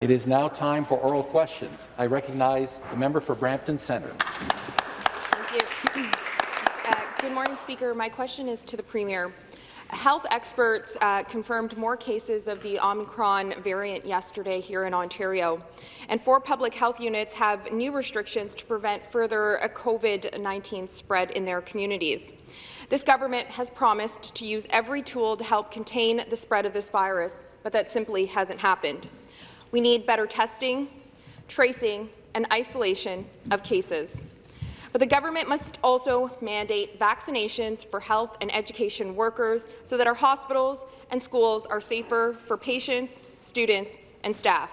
It is now time for oral questions. I recognize the member for Brampton Centre. Thank you. Uh, good morning, Speaker. My question is to the Premier. Health experts uh, confirmed more cases of the Omicron variant yesterday here in Ontario, and four public health units have new restrictions to prevent further COVID-19 spread in their communities. This government has promised to use every tool to help contain the spread of this virus, but that simply hasn't happened. We need better testing, tracing, and isolation of cases. But the government must also mandate vaccinations for health and education workers so that our hospitals and schools are safer for patients, students, and staff.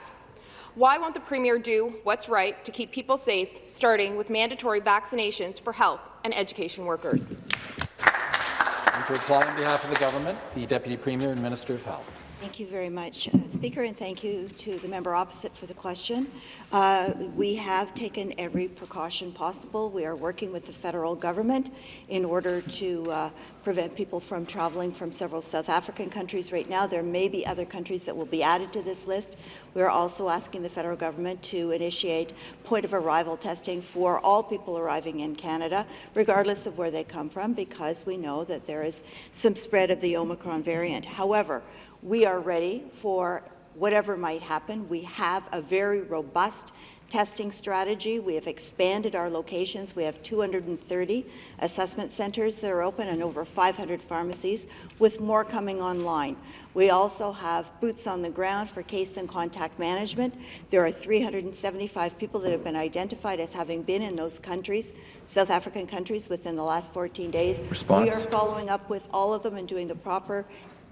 Why won't the Premier do what's right to keep people safe, starting with mandatory vaccinations for health and education workers? And to reply on behalf of the government, the Deputy Premier and Minister of Health. Thank you very much, uh, Speaker, and thank you to the member opposite for the question. Uh, we have taken every precaution possible. We are working with the federal government in order to uh, prevent people from traveling from several South African countries right now. There may be other countries that will be added to this list. We are also asking the federal government to initiate point-of-arrival testing for all people arriving in Canada, regardless of where they come from, because we know that there is some spread of the Omicron variant. However, we are ready for whatever might happen. We have a very robust testing strategy. We have expanded our locations. We have 230 assessment centres that are open and over 500 pharmacies, with more coming online. We also have boots on the ground for case and contact management. There are 375 people that have been identified as having been in those countries, South African countries, within the last 14 days. Response. We are following up with all of them and doing the proper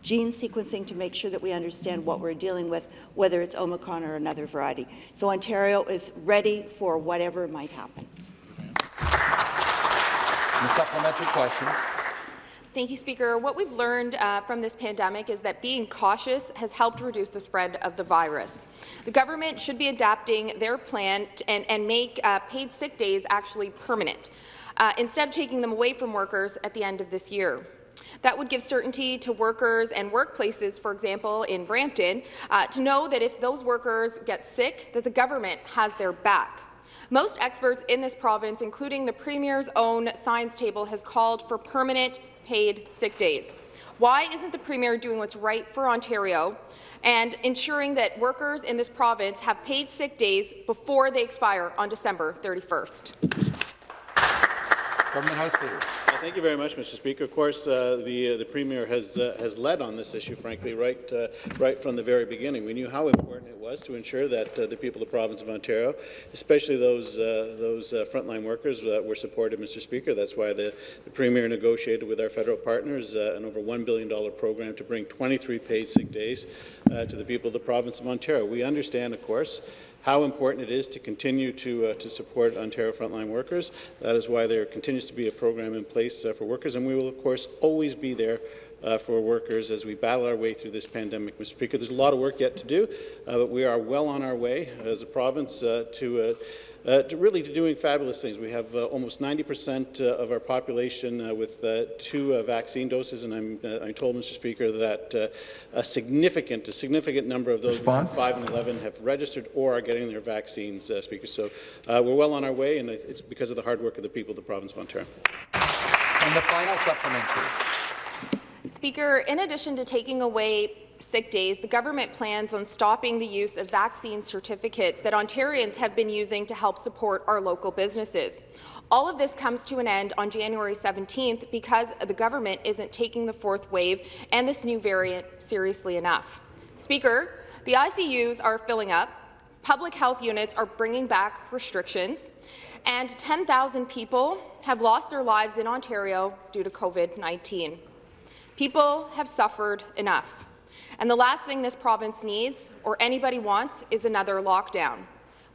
gene sequencing to make sure that we understand what we're dealing with, whether it's Omicron or another variety. So Ontario is ready for whatever might happen. The supplementary question. Thank you, Speaker. What we've learned uh, from this pandemic is that being cautious has helped reduce the spread of the virus. The government should be adapting their plan and, and make uh, paid sick days actually permanent, uh, instead of taking them away from workers at the end of this year. That would give certainty to workers and workplaces, for example, in Brampton, uh, to know that if those workers get sick, that the government has their back. Most experts in this province, including the Premier's own science table, has called for permanent paid sick days. Why isn't the Premier doing what's right for Ontario and ensuring that workers in this province have paid sick days before they expire on December 31st? Government House Leader. Uh, thank you very much, Mr. Speaker. Of course, uh, the uh, the Premier has uh, has led on this issue, frankly, right uh, right from the very beginning. We knew how important it was to ensure that uh, the people of the province of Ontario, especially those those frontline workers, were supported, Mr. Speaker. That's why the, the Premier negotiated with our federal partners an over $1 billion program to bring 23 paid sick days to the people of the province of Ontario. We understand, of course, how important it is to continue to, uh, to support Ontario frontline workers. That is why there continues to be a program in place uh, for workers, and we will, of course, always be there uh, for workers as we battle our way through this pandemic. Mr. Speaker, there's a lot of work yet to do, uh, but we are well on our way as a province uh, to uh, to really to doing fabulous things. We have uh, almost 90% uh, of our population uh, with uh, two vaccine doses, and I'm, I'm told, Mr. Speaker, that a significant, a significant number of those Response? between 5 and 11 have registered or are getting their vaccines, Speaker. So we're well on our way, and it's because of the hard work of the people of the province of Ontario. And the final supplementary. Speaker, in addition to taking away sick days, the government plans on stopping the use of vaccine certificates that Ontarians have been using to help support our local businesses. All of this comes to an end on January 17th because the government isn't taking the fourth wave and this new variant seriously enough. Speaker, the ICUs are filling up, public health units are bringing back restrictions, and 10,000 people have lost their lives in Ontario due to COVID-19. People have suffered enough. And the last thing this province needs, or anybody wants, is another lockdown.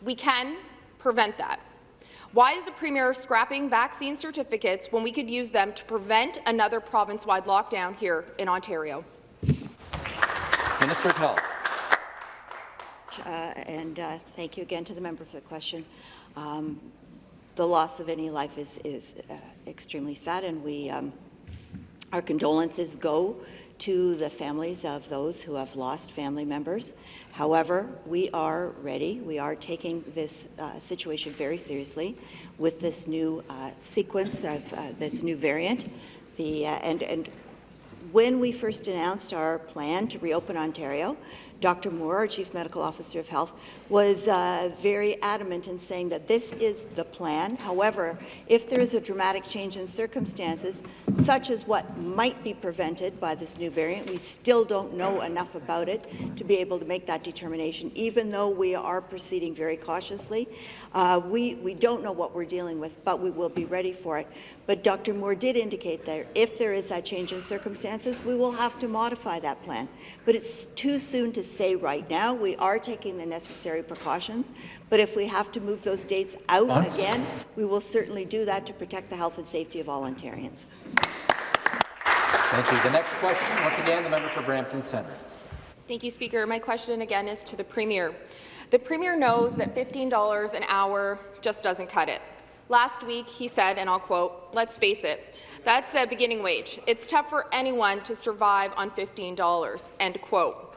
We can prevent that. Why is the Premier scrapping vaccine certificates when we could use them to prevent another province-wide lockdown here in Ontario? Minister of Health. Uh, and uh, thank you again to the member for the question. Um, the loss of any life is, is uh, extremely sad, and we um, our condolences go to the families of those who have lost family members. However, we are ready. We are taking this uh, situation very seriously with this new uh, sequence of uh, this new variant. The, uh, and, and when we first announced our plan to reopen Ontario, Dr. Moore, our Chief Medical Officer of Health, was uh, very adamant in saying that this is the plan. However, if there is a dramatic change in circumstances, such as what might be prevented by this new variant, we still don't know enough about it to be able to make that determination, even though we are proceeding very cautiously. Uh, we, we don't know what we're dealing with, but we will be ready for it. But Dr. Moore did indicate that if there is that change in circumstances, we will have to modify that plan. But it's too soon to say right now. We are taking the necessary precautions, but if we have to move those dates out Months? again, we will certainly do that to protect the health and safety of all Ontarians. Thank you. The next question, once again, the member for Brampton Centre. Thank you, Speaker. My question again is to the Premier. The Premier knows that $15 an hour just doesn't cut it. Last week, he said, and I'll quote, let's face it, that's a beginning wage. It's tough for anyone to survive on $15, end quote.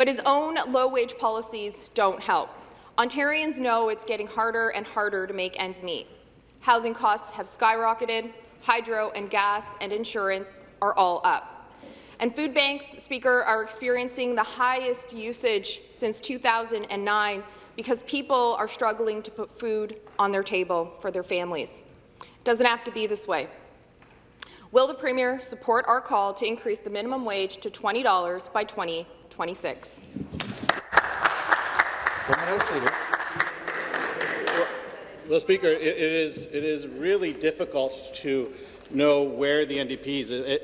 But his own low-wage policies don't help. Ontarians know it's getting harder and harder to make ends meet. Housing costs have skyrocketed, hydro and gas and insurance are all up. And food banks, Speaker, are experiencing the highest usage since 2009 because people are struggling to put food on their table for their families. It Doesn't have to be this way. Will the Premier support our call to increase the minimum wage to $20 by 20 26. Well, Speaker, it, it, is, it is really difficult to know where the NDP is, uh,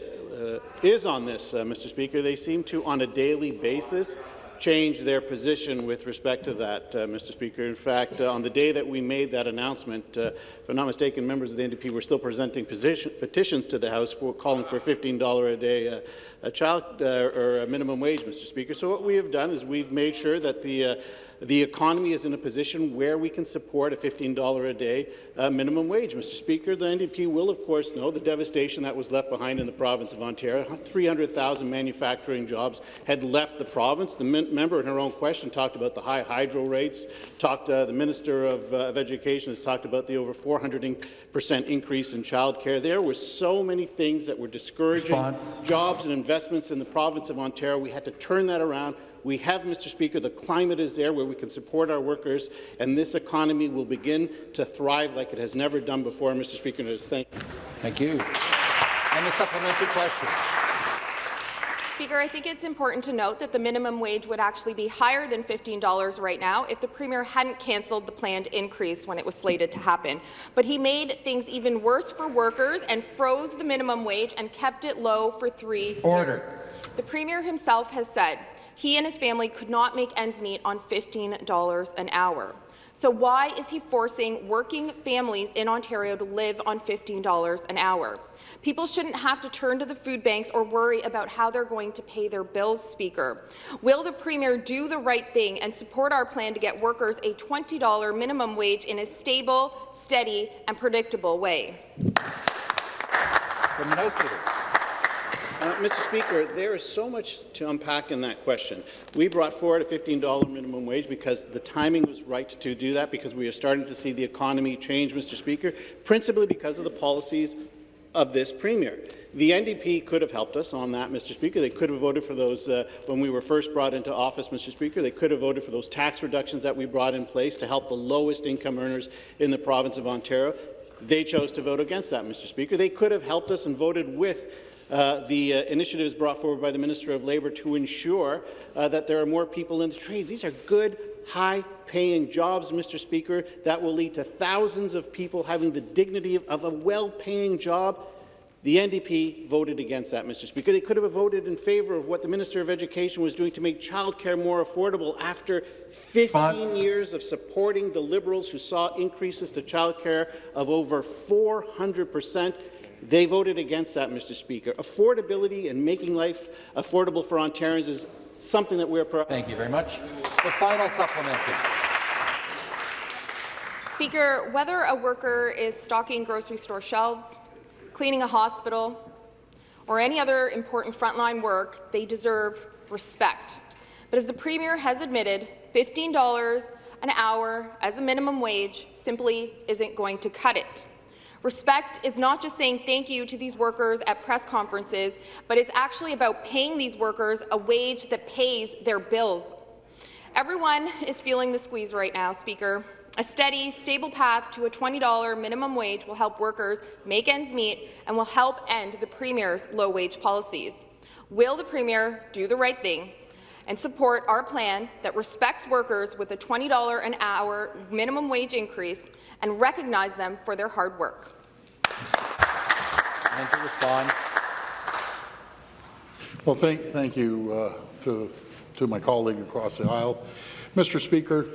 uh, is on this, uh, Mr. Speaker. They seem to, on a daily basis, change their position with respect to that, uh, Mr. Speaker. In fact, uh, on the day that we made that announcement, uh, if I'm not mistaken, members of the NDP were still presenting position, petitions to the House for calling for $15 a day uh, a child uh, or a minimum wage, Mr. Speaker. So what we have done is we've made sure that the uh, the economy is in a position where we can support a $15 a day uh, minimum wage. Mr. Speaker, the NDP will, of course, know the devastation that was left behind in the province of Ontario. 300,000 manufacturing jobs had left the province. The member in her own question talked about the high hydro rates. Talked, uh, the Minister of, uh, of, Education has talked about the over 400% increase in childcare. There were so many things that were discouraging Response. jobs and investments in the province of Ontario. We had to turn that around. We have, Mr. Speaker, the climate is there where we can support our workers, and this economy will begin to thrive like it has never done before, Mr. Speaker. And thank you. Thank you. And the supplementary question. Speaker, I think it's important to note that the minimum wage would actually be higher than $15 right now if the Premier hadn't cancelled the planned increase when it was slated to happen. But he made things even worse for workers and froze the minimum wage and kept it low for three Order. years. The Premier himself has said he and his family could not make ends meet on $15 an hour. So why is he forcing working families in Ontario to live on $15 an hour? People shouldn't have to turn to the food banks or worry about how they're going to pay their bills, Speaker. Will the Premier do the right thing and support our plan to get workers a $20 minimum wage in a stable, steady and predictable way? Uh, Mr. Speaker, there is so much to unpack in that question. We brought forward a $15 minimum wage because the timing was right to do that, because we are starting to see the economy change, Mr. Speaker, principally because of the policies of this Premier. The NDP could have helped us on that, Mr. Speaker. They could have voted for those uh, when we were first brought into office, Mr. Speaker. They could have voted for those tax reductions that we brought in place to help the lowest income earners in the province of Ontario. They chose to vote against that, Mr. Speaker. They could have helped us and voted with uh, the uh, initiatives brought forward by the Minister of Labour to ensure uh, that there are more people in the trades. These are good, high-paying jobs, Mr. Speaker, that will lead to thousands of people having the dignity of, of a well-paying job. The NDP voted against that, Mr. Speaker. They could have voted in favour of what the Minister of Education was doing to make childcare more affordable after 15 years of supporting the Liberals who saw increases to childcare of over 400 percent. They voted against that, Mr. Speaker. Affordability and making life affordable for Ontarians is something that we're proud Thank you very much. The final supplementary. Speaker, whether a worker is stocking grocery store shelves, cleaning a hospital, or any other important frontline work, they deserve respect. But as the Premier has admitted, $15 an hour as a minimum wage simply isn't going to cut it. Respect is not just saying thank you to these workers at press conferences, but it's actually about paying these workers a wage that pays their bills. Everyone is feeling the squeeze right now, Speaker. A steady, stable path to a $20 minimum wage will help workers make ends meet and will help end the Premier's low-wage policies. Will the Premier do the right thing and support our plan that respects workers with a $20 an hour minimum wage increase and recognize them for their hard work? And to respond, Well, thank, thank you uh, to, to my colleague across the aisle. Mr. Speaker,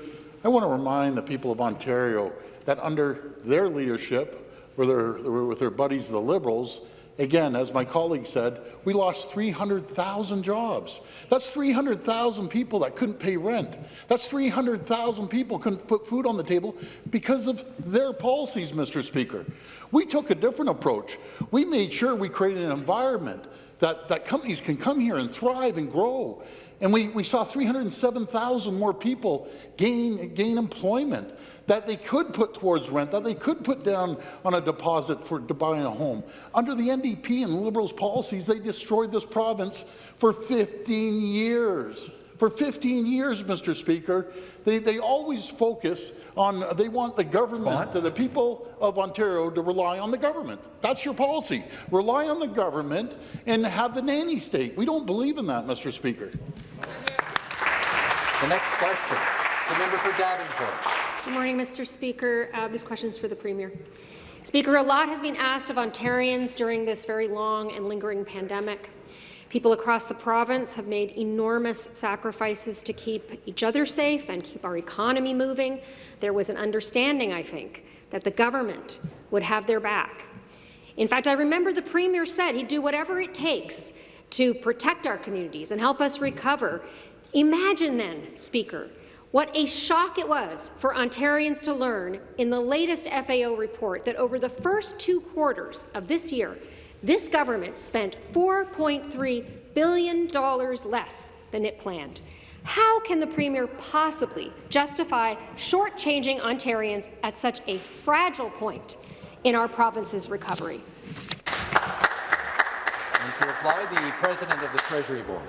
I want to remind the people of Ontario that under their leadership, with their, with their buddies, the Liberals, again, as my colleague said, we lost 300,000 jobs. That's 300,000 people that couldn't pay rent. That's 300,000 people couldn't put food on the table because of their policies, Mr. Speaker. We took a different approach. We made sure we created an environment that, that companies can come here and thrive and grow. And we, we saw 307,000 more people gain, gain employment that they could put towards rent, that they could put down on a deposit for to buying a home. Under the NDP and the Liberals' policies, they destroyed this province for 15 years. For 15 years, Mr. Speaker, they, they always focus on, they want the government, the people of Ontario to rely on the government. That's your policy. Rely on the government and have the nanny state. We don't believe in that, Mr. Speaker. the next question, the member for Davenport. Good morning, Mr. Speaker. Uh, this question is for the Premier. Speaker, a lot has been asked of Ontarians during this very long and lingering pandemic. People across the province have made enormous sacrifices to keep each other safe and keep our economy moving. There was an understanding, I think, that the government would have their back. In fact, I remember the Premier said he'd do whatever it takes to protect our communities and help us recover. Imagine then, Speaker, what a shock it was for Ontarians to learn in the latest FAO report that over the first two quarters of this year, this government spent $4.3 billion less than it planned. How can the Premier possibly justify shortchanging Ontarians at such a fragile point in our province's recovery? And to reply, the President of the Treasury Board.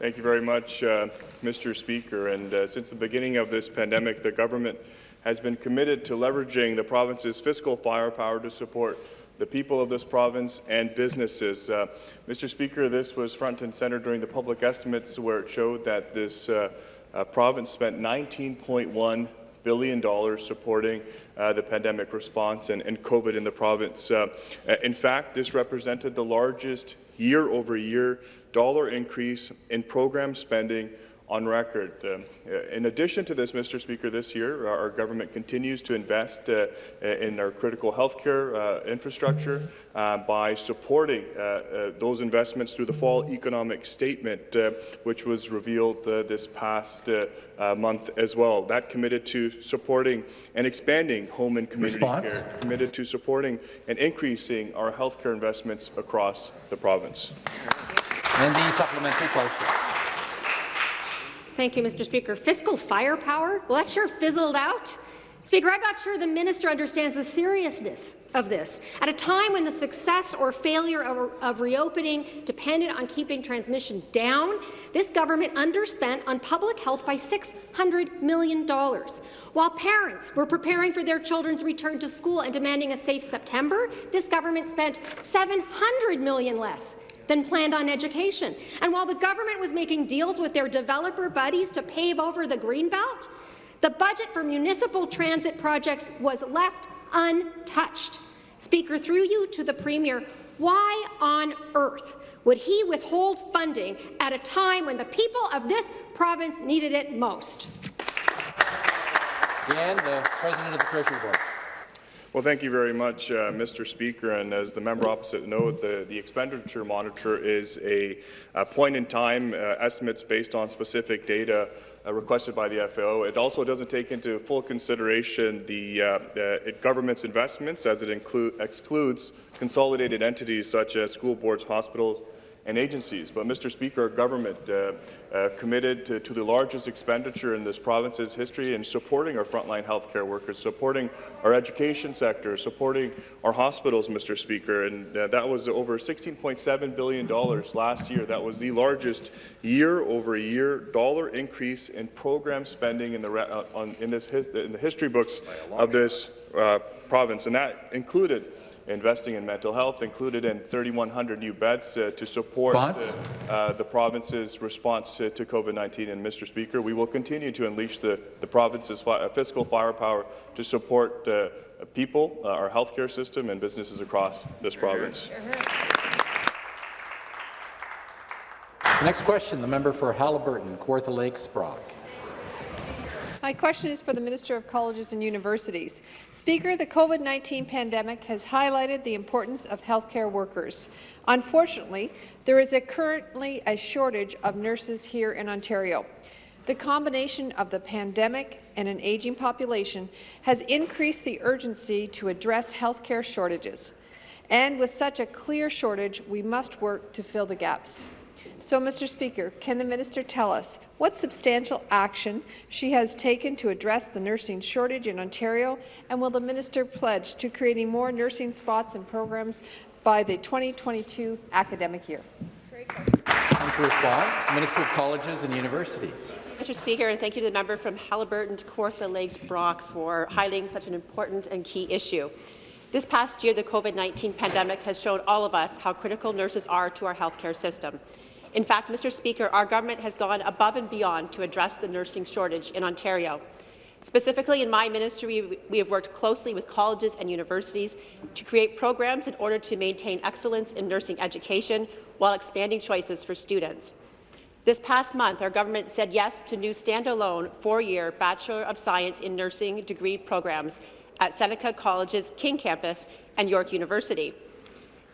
Thank you very much, uh, Mr. Speaker. And uh, since the beginning of this pandemic, the government has been committed to leveraging the province's fiscal firepower to support the people of this province and businesses. Uh, Mr. Speaker, this was front and center during the public estimates where it showed that this uh, uh, province spent $19.1 billion supporting uh, the pandemic response and, and, COVID in the province. Uh, in fact, this represented the largest year-over-year dollar increase in program spending on record. Um, in addition to this, Mr. Speaker, this year our government continues to invest uh, in our critical healthcare uh, infrastructure uh, by supporting uh, uh, those investments through the fall economic statement, uh, which was revealed this past month as well. That committed to supporting and expanding home and community Response. care, committed to supporting and increasing our healthcare investments across the province. And the supplementary question. Thank you, Mr. Speaker. Fiscal firepower? Well, that sure fizzled out. Speaker, I'm not sure the minister understands the seriousness of this. At a time when the success or failure of, of, reopening depended on keeping transmission down, this government underspent on public health by $600 million. While parents were preparing for their children's return to school and demanding a safe September, this government spent 700 million less than planned on education. And while the government was making deals with their developer buddies to pave over the Greenbelt, the budget for municipal transit projects was left untouched. Speaker, through you to the Premier, why on earth would he withhold funding at a time when the people of this province needed it most? And the President of the Treasury Board. Well, thank you very much, uh, Mr. Speaker. And as the member opposite noted, the, the expenditure monitor is a, a point in time uh, estimates based on specific data uh, requested by the FAO. It also doesn't take into full consideration the, uh, government's investments as it excludes consolidated entities such as school boards, hospitals, and agencies. But, Mr. Speaker, our government uh, uh, committed to, to, the largest expenditure in this province's history in supporting our frontline healthcare workers, supporting our education sector, supporting our hospitals, Mr. Speaker. And uh, that was over $16.7 billion last year. That was the largest year-over-year dollar increase in program spending in the, uh, on, in, this, in the history books of this uh, province. And that included investing in mental health, included in 3,100 new beds uh, to support uh, the province's response to, to COVID-19. And, Mr. Speaker, we will continue to unleash the, the province's fi uh, fiscal firepower to support uh, people, uh, our healthcare system, and businesses across this province. The next question, the member for Haliburton, Kawartha Lakes, Brock. My question is for the Minister of Colleges and Universities. Speaker, the COVID-19 pandemic has highlighted the importance of healthcare workers. Unfortunately, there is a currently a shortage of nurses here in Ontario. The combination of the pandemic and an aging population has increased the urgency to address healthcare shortages. And with such a clear shortage, we must work to fill the gaps. So, Mr. Speaker, can the minister tell us what substantial action she has taken to address the nursing shortage in Ontario, and will the minister pledge to creating more nursing spots and programs by the 2022 academic year? And to respond, Minister of Colleges and Universities. Mr. Speaker, and thank you to the member from Haliburton to Kawartha Lakes Brock for highlighting such an important and key issue. This past year, the COVID-19 pandemic has shown all of us how critical nurses are to our healthcare system. In fact, Mr. Speaker, our government has gone above and beyond to address the nursing shortage in Ontario. Specifically, in my ministry, we have worked closely with colleges and universities to create programs in order to maintain excellence in nursing education while expanding choices for students. This past month, our government said yes to new standalone four-year Bachelor of Science in Nursing degree programs at Seneca College's King Campus and York University.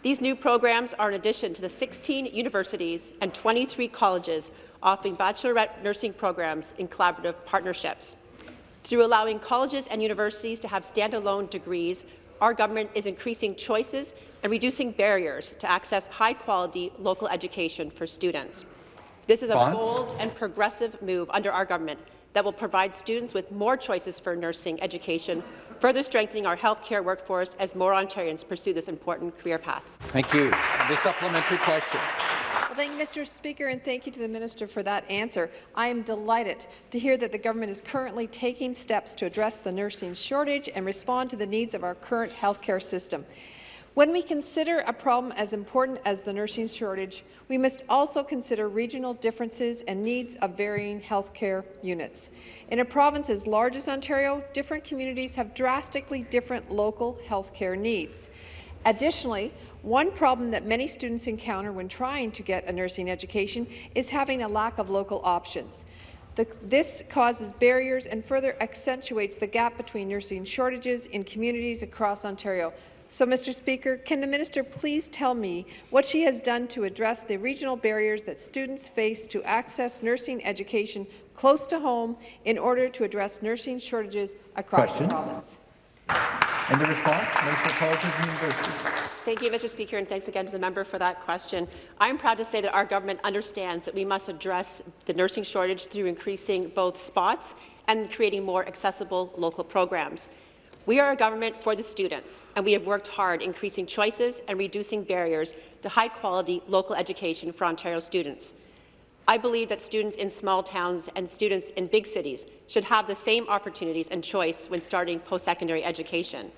These new programs are in addition to the 16 universities and 23 colleges offering baccalaureate nursing programs in collaborative partnerships. Through allowing colleges and universities to have standalone degrees, our government is increasing choices and reducing barriers to access high-quality local education for students. This is a bold and progressive move under our government that will provide students with more choices for nursing education further strengthening our healthcare workforce as more Ontarians pursue this important career path. Thank you. The supplementary question. Well, thank you, Mr. Speaker, and thank you to the minister for that answer. I am delighted to hear that the government is currently taking steps to address the nursing shortage and respond to the needs of our current healthcare system. When we consider a problem as important as the nursing shortage, we must also consider regional differences and needs of varying healthcare units. In a province as large as Ontario, different communities have drastically different local healthcare needs. Additionally, one problem that many students encounter when trying to get a nursing education is having a lack of local options. The, this causes barriers and further accentuates the gap between nursing shortages in communities across Ontario. So, Mr. Speaker, can the minister please tell me what she has done to address the regional barriers that students face to access nursing education close to home in order to address nursing shortages across Question. the province? And the response, Minister of Colleges and Universities. Thank you, Mr. Speaker, and thanks again to the member for that question. I am proud to say that our government understands that we must address the nursing shortage through increasing both spots and creating more accessible local programs. We are a government for the students, and we have worked hard increasing choices and reducing barriers to high-quality local education for Ontario students. I believe that students in small towns and students in big cities should have the same opportunities and choice when starting post-secondary education.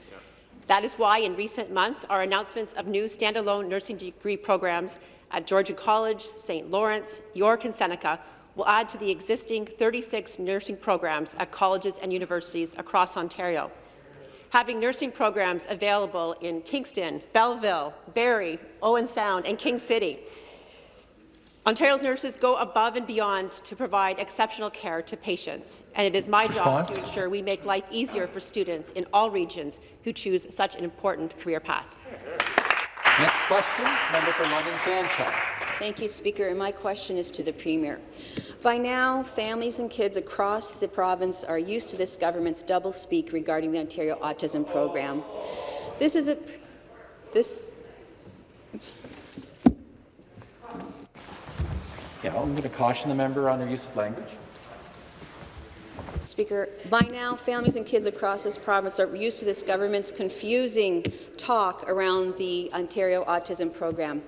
That is why, in recent months, our announcements of new standalone nursing degree programs at Georgian College, St. Lawrence, York and Seneca will add to the existing 36 nursing programs at colleges and universities across Ontario having nursing programs available in Kingston, Belleville, Barrie, Owen Sound, and King City. Ontario's nurses go above and beyond to provide exceptional care to patients, and it is my Response. job to ensure we make life easier for students in all regions who choose such an important career path. Next question, member for London Fanshawe. Thank you, Speaker. And my question is to the Premier. By now, families and kids across the province are used to this government's double-speak regarding the Ontario Autism Program. This is a this Yeah, I'm going to caution the member on their use of language. Speaker, by now, families and kids across this province are used to this government's confusing talk around the Ontario Autism Program.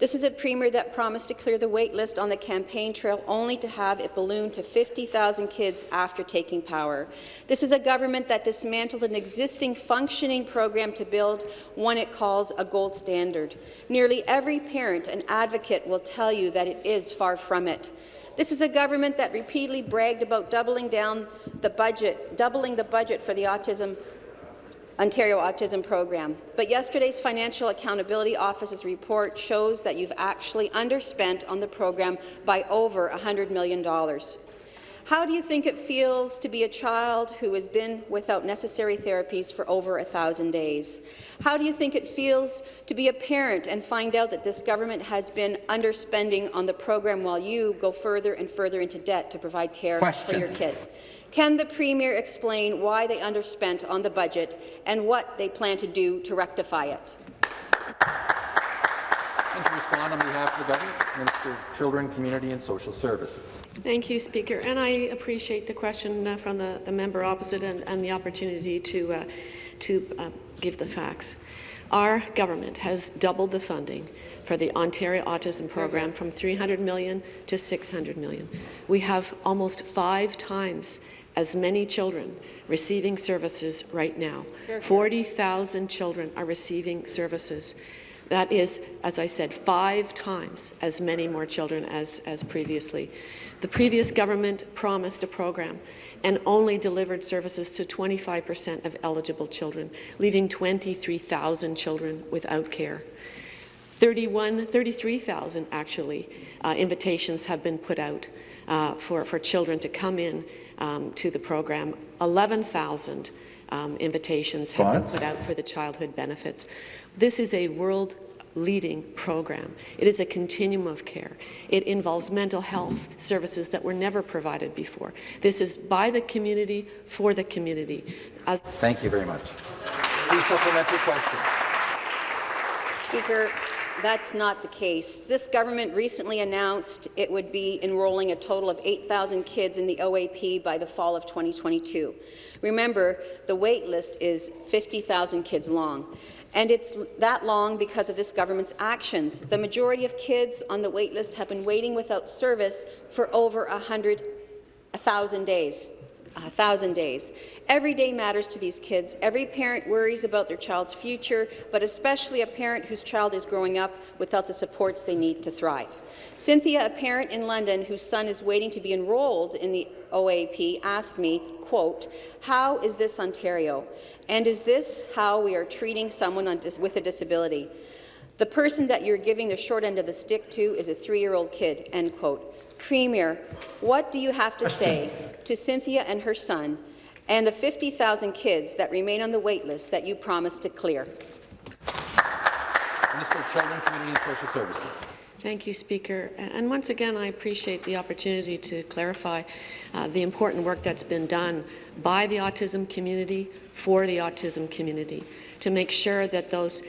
This is a premier that promised to clear the wait list on the campaign trail only to have it balloon to 50,000 kids after taking power. This is a government that dismantled an existing functioning program to build one it calls a gold standard. Nearly every parent and advocate will tell you that it is far from it. This is a government that repeatedly bragged about doubling down the budget, doubling the budget for the autism Ontario Autism Program. But yesterday's Financial Accountability Office's report shows that you've actually underspent on the program by over $100 million. How do you think it feels to be a child who has been without necessary therapies for over a thousand days? How do you think it feels to be a parent and find out that this government has been underspending on the program while you go further and further into debt to provide care Question. for your kid? Can the Premier explain why they underspent on the budget and what they plan to do to rectify it? And to respond on behalf of the government, Minister of Children, Community and Social Services. Thank you, Speaker. And I appreciate the question uh, from the, the member opposite and, and the opportunity to, uh, to uh, give the facts. Our government has doubled the funding for the Ontario Autism Program from 300 million to 600 million. We have almost five times as many children receiving services right now. 40,000 children are receiving services. That is, as I said, five times as many more children as, as previously. The previous government promised a program and only delivered services to 25 per cent of eligible children, leaving 23,000 children without care. 31, 33,000 actually uh, invitations have been put out uh, for, for children to come in um, to the program. 11,000 um, invitations have been put out for the childhood benefits. This is a world leading program. It is a continuum of care. It involves mental health services that were never provided before. This is by the community, for the community. As Thank you very much. Please supplementary question. Speaker, that's not the case. This government recently announced it would be enrolling a total of 8,000 kids in the OAP by the fall of 2022. Remember, the wait list is 50,000 kids long. And it's that long because of this government's actions. The majority of kids on the wait list have been waiting without service for over 100, 1,000 days a thousand days. Every day matters to these kids. Every parent worries about their child's future, but especially a parent whose child is growing up without the supports they need to thrive. Cynthia, a parent in London whose son is waiting to be enrolled in the OAP, asked me, quote, how is this Ontario? And is this how we are treating someone with a disability? The person that you're giving the short end of the stick to is a three-year-old kid, end quote. Premier, what do you have to say to Cynthia and her son and the 50,000 kids that remain on the wait list that you promised to clear? Minister of Children, Community and Social Services. Thank you, Speaker. And once again, I appreciate the opportunity to clarify uh, the important work that's been done by the autism community for the autism community to make sure that those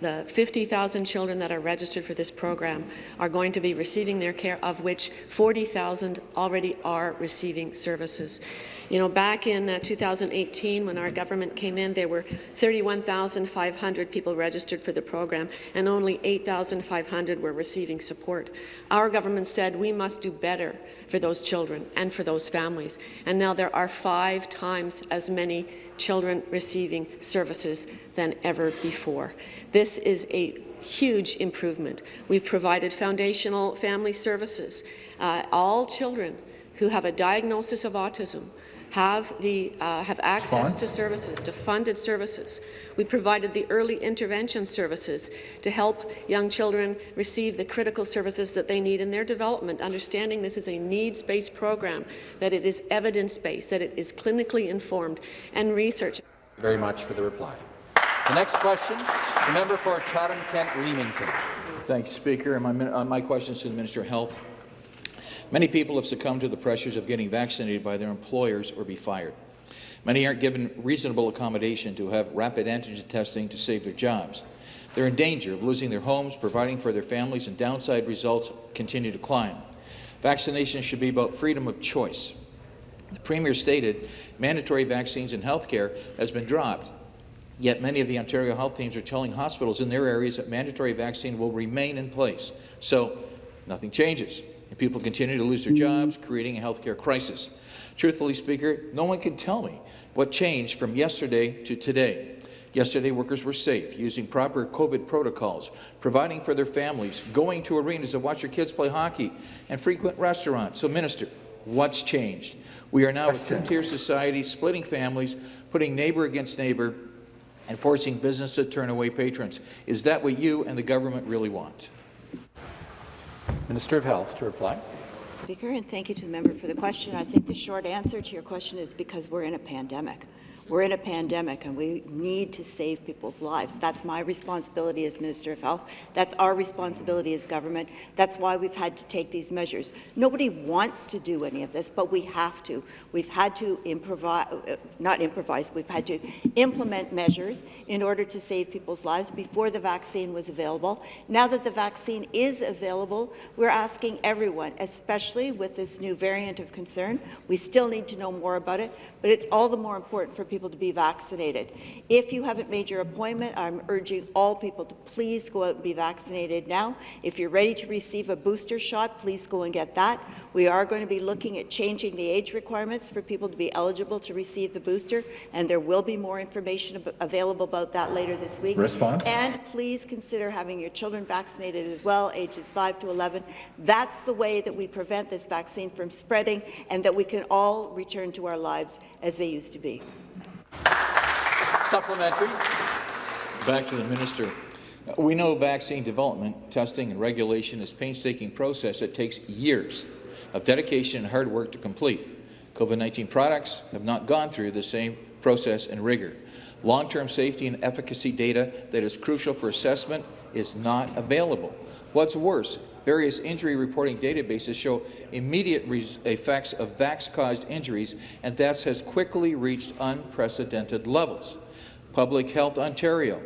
the 50,000 children that are registered for this program are going to be receiving their care, of which 40,000 already are receiving services. You know, back in uh, 2018, when our government came in, there were 31,500 people registered for the program, and only 8,500 were receiving support. Our government said we must do better for those children and for those families, and now there are five times as many children receiving services than ever before. This is a huge improvement. We've provided foundational family services. Uh, all children who have a diagnosis of autism have, the, uh, have access Response? to services, to funded services. We provided the early intervention services to help young children receive the critical services that they need in their development, understanding this is a needs-based program, that it is evidence-based, that it is clinically informed, and research. Very much for the reply. The next question, the member for Chatham-Kent Leamington. Thank you, Speaker. And my, min- uh, my question is to the Minister of Health. Many people have succumbed to the pressures of getting vaccinated by their employers or be fired. Many aren't given reasonable accommodation to have rapid antigen testing to save their jobs. They're in danger of losing their homes, providing for their families, and downside results continue to climb. Vaccination should be about freedom of choice. The Premier stated mandatory vaccines in healthcare has been dropped, yet many of the Ontario health teams are telling hospitals in their areas that mandatory vaccine will remain in place. So nothing changes, and people continue to lose their jobs, creating a healthcare crisis. Truthfully, Speaker, no one can tell me what changed from yesterday to today. Yesterday, workers were safe, using proper COVID protocols, providing for their families, going to arenas to watch their kids play hockey, and frequent restaurants. So, Minister, what's changed? We are now a two-tier society, splitting families, putting neighbour against neighbour, and forcing business to turn away patrons. Is that what you and the government really want? Minister of Health to reply. Speaker, and thank you to the member for the question. I think the short answer to your question is because we're in a pandemic. We're in a pandemic and we need to save people's lives. That's my responsibility as Minister of Health. That's our responsibility as government. That's why we've had to take these measures. Nobody wants to do any of this, but we have to. We've had to improvise, uh, not improvise, we've had to implement measures in order to save people's lives before the vaccine was available. Now that the vaccine is available, we're asking everyone, especially with this new variant of concern, we still need to know more about it, but it's all the more important for people to be vaccinated. If you haven't made your appointment, I'm urging all people to please go out and be vaccinated now. If you're ready to receive a booster shot, please go and get that. We are going to be looking at changing the age requirements for people to be eligible to receive the booster, and there will be more information ab available about that later this week. Response? And please consider having your children vaccinated as well, ages 5 to 11. That's the way that we prevent this vaccine from spreading and that we can all return to our lives as they used to be. Supplementary. Back to the minister. We know vaccine development, testing and regulation is a painstaking process that takes years of dedication and hard work to complete. COVID-19 products have not gone through the same process and rigor. Long-term safety and efficacy data that is crucial for assessment is not available. What's worse, various injury reporting databases show immediate effects of vax-caused injuries, and deaths has quickly reached unprecedented levels. Public Health Ontario,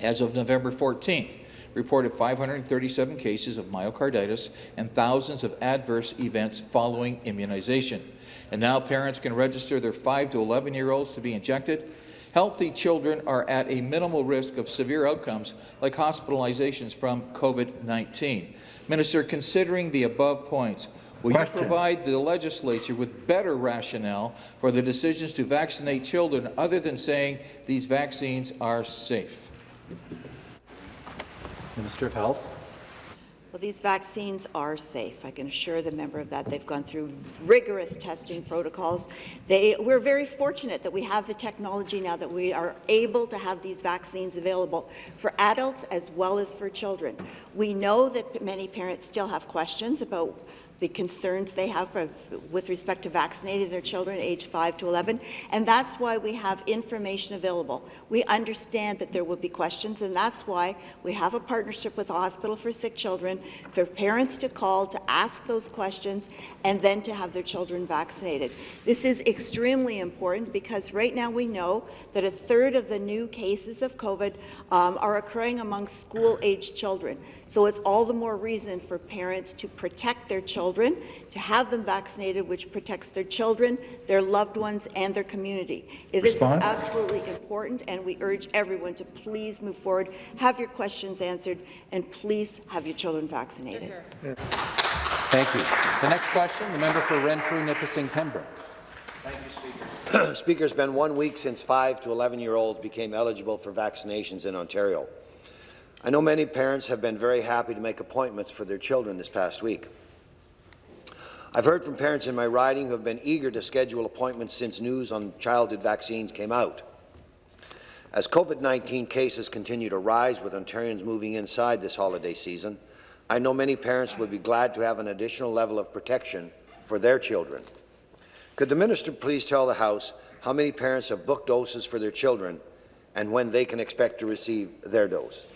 as of November 14th, reported 537 cases of myocarditis and thousands of adverse events following immunization. And now parents can register their 5 to 11-year-olds to be injected. Healthy children are at a minimal risk of severe outcomes like hospitalizations from COVID-19. Minister, considering the above points, will Question. you provide the legislature with better rationale for the decisions to vaccinate children other than saying these vaccines are safe? Minister of Health. Well, these vaccines are safe. I can assure the member of that. They've gone through rigorous testing protocols. They, we're very fortunate that we have the technology now that we are able to have these vaccines available for adults as well as for children. We know that many parents still have questions about the concerns they have for, with respect to vaccinating their children age 5 to 11, and that's why we have information available. We understand that there will be questions, and that's why we have a partnership with the Hospital for Sick Children for parents to call to ask those questions and then to have their children vaccinated. This is extremely important because right now we know that a third of the new cases of COVID um, are occurring among school-aged children. So it's all the more reason for parents to protect their children children, to have them vaccinated, which protects their children, their loved ones, and their community. This is absolutely important, and we urge everyone to please move forward, have your questions answered, and please have your children vaccinated. Thank you. The next question, the member for Renfrew, Nipissing, Pembroke. Thank you, Speaker. Speaker, it's been one week since 5 to 11-year-olds became eligible for vaccinations in Ontario. I know many parents have been very happy to make appointments for their children this past week. I've heard from parents in my riding who have been eager to schedule appointments since news on childhood vaccines came out. As COVID-19 cases continue to rise with Ontarians moving inside this holiday season, I know many parents would be glad to have an additional level of protection for their children. Could the minister please tell the House how many parents have booked doses for their children and when they can expect to receive their dose?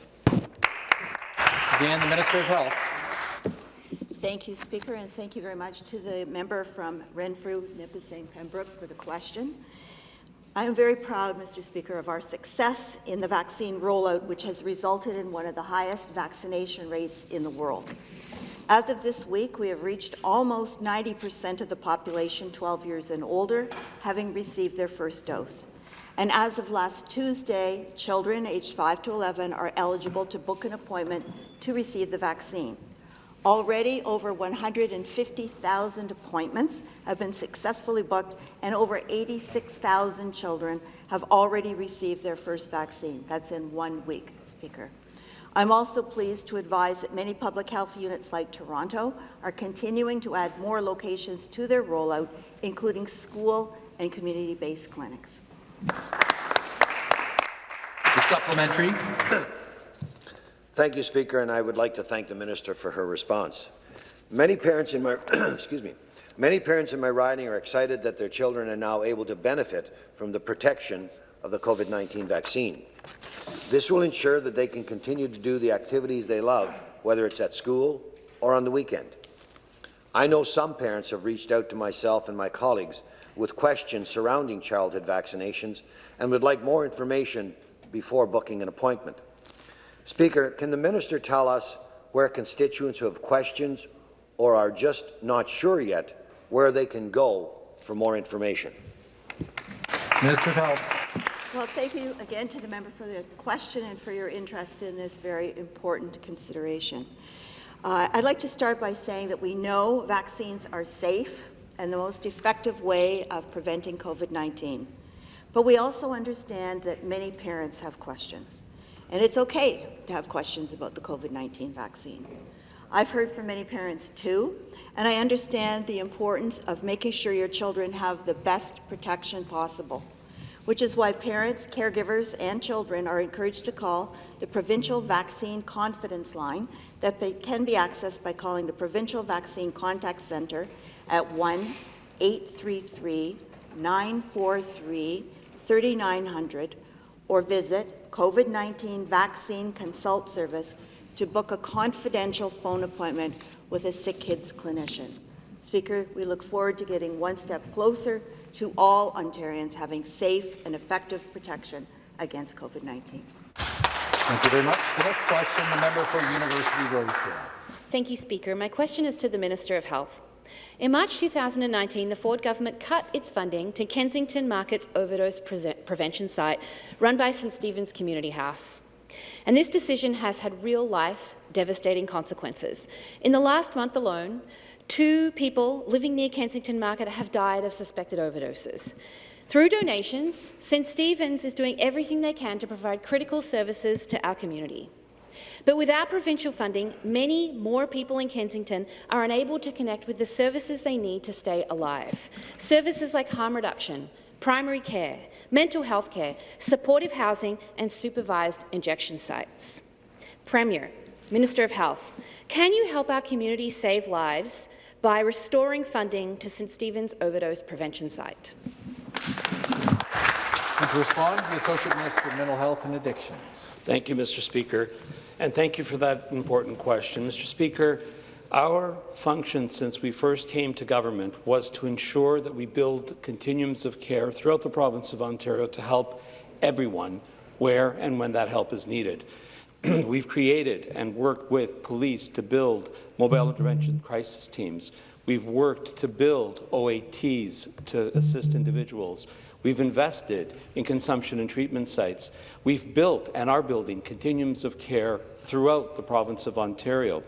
Again, the Minister of Health. Thank you, Speaker, and thank you very much to the member from Renfrew, Nipissing, Pembroke for the question. I am very proud, Mr. Speaker, of our success in the vaccine rollout, which has resulted in one of the highest vaccination rates in the world. As of this week, we have reached almost 90% of the population 12 years and older having received their first dose. And as of last Tuesday, children aged 5 to 11 are eligible to book an appointment to receive the vaccine. Already, over 150,000 appointments have been successfully booked, and over 86,000 children have already received their first vaccine. That's in one week, Speaker. I'm also pleased to advise that many public health units like Toronto are continuing to add more locations to their rollout, including school and community-based clinics. The supplementary. Thank you, Speaker, and I would like to thank the minister for her response. Many parents in my excuse me, many parents in my riding are excited that their children are now able to benefit from the protection of the COVID-19 vaccine. This will ensure that they can continue to do the activities they love, whether it's at school or on the weekend. I know some parents have reached out to myself and my colleagues with questions surrounding childhood vaccinations and would like more information before booking an appointment. Speaker, can the minister tell us where constituents who have questions or are just not sure yet where they can go for more information? Minister of Health. Well, thank you again to the member for the question and for your interest in this very important consideration. Uh, I'd like to start by saying that we know vaccines are safe and the most effective way of preventing COVID-19. But we also understand that many parents have questions. And it's okay to have questions about the COVID-19 vaccine. I've heard from many parents too, and I understand the importance of making sure your children have the best protection possible, which is why parents, caregivers, and children are encouraged to call the Provincial Vaccine Confidence Line that can be accessed by calling the Provincial Vaccine Contact Centre at 1-833-943-3900 or visit COVID-19 Vaccine Consult Service to book a confidential phone appointment with a Sick Kids clinician. Speaker, we look forward to getting one step closer to all Ontarians having safe and effective protection against COVID-19. Thank you very much. The next question, the member for University Rosedale. Thank you, Speaker. My question is to the Minister of Health. In March 2019, the Ford government cut its funding to Kensington Market's overdose pre prevention site run by St Stephen's Community House. And this decision has had real-life, devastating consequences. In the last month alone, two people living near Kensington Market have died of suspected overdoses. Through donations, St Stephen's is doing everything they can to provide critical services to our community. But without provincial funding, many more people in Kensington are unable to connect with the services they need to stay alive. Services like harm reduction, primary care, mental health care, supportive housing and supervised injection sites. Premier, Minister of Health, can you help our community save lives by restoring funding to St Stephen's Overdose Prevention Site? To respond, the Associate Minister of Mental Health and Addictions. Thank you, Mr. Speaker, and thank you for that important question. Mr. Speaker, our function since we first came to government was to ensure that we build continuums of care throughout the province of Ontario to help everyone where and when that help is needed. We've created and worked with police to build mobile intervention crisis teams. We've worked to build OATs to assist individuals. We've invested in consumption and treatment sites. We've built and are building continuums of care throughout the province of Ontario.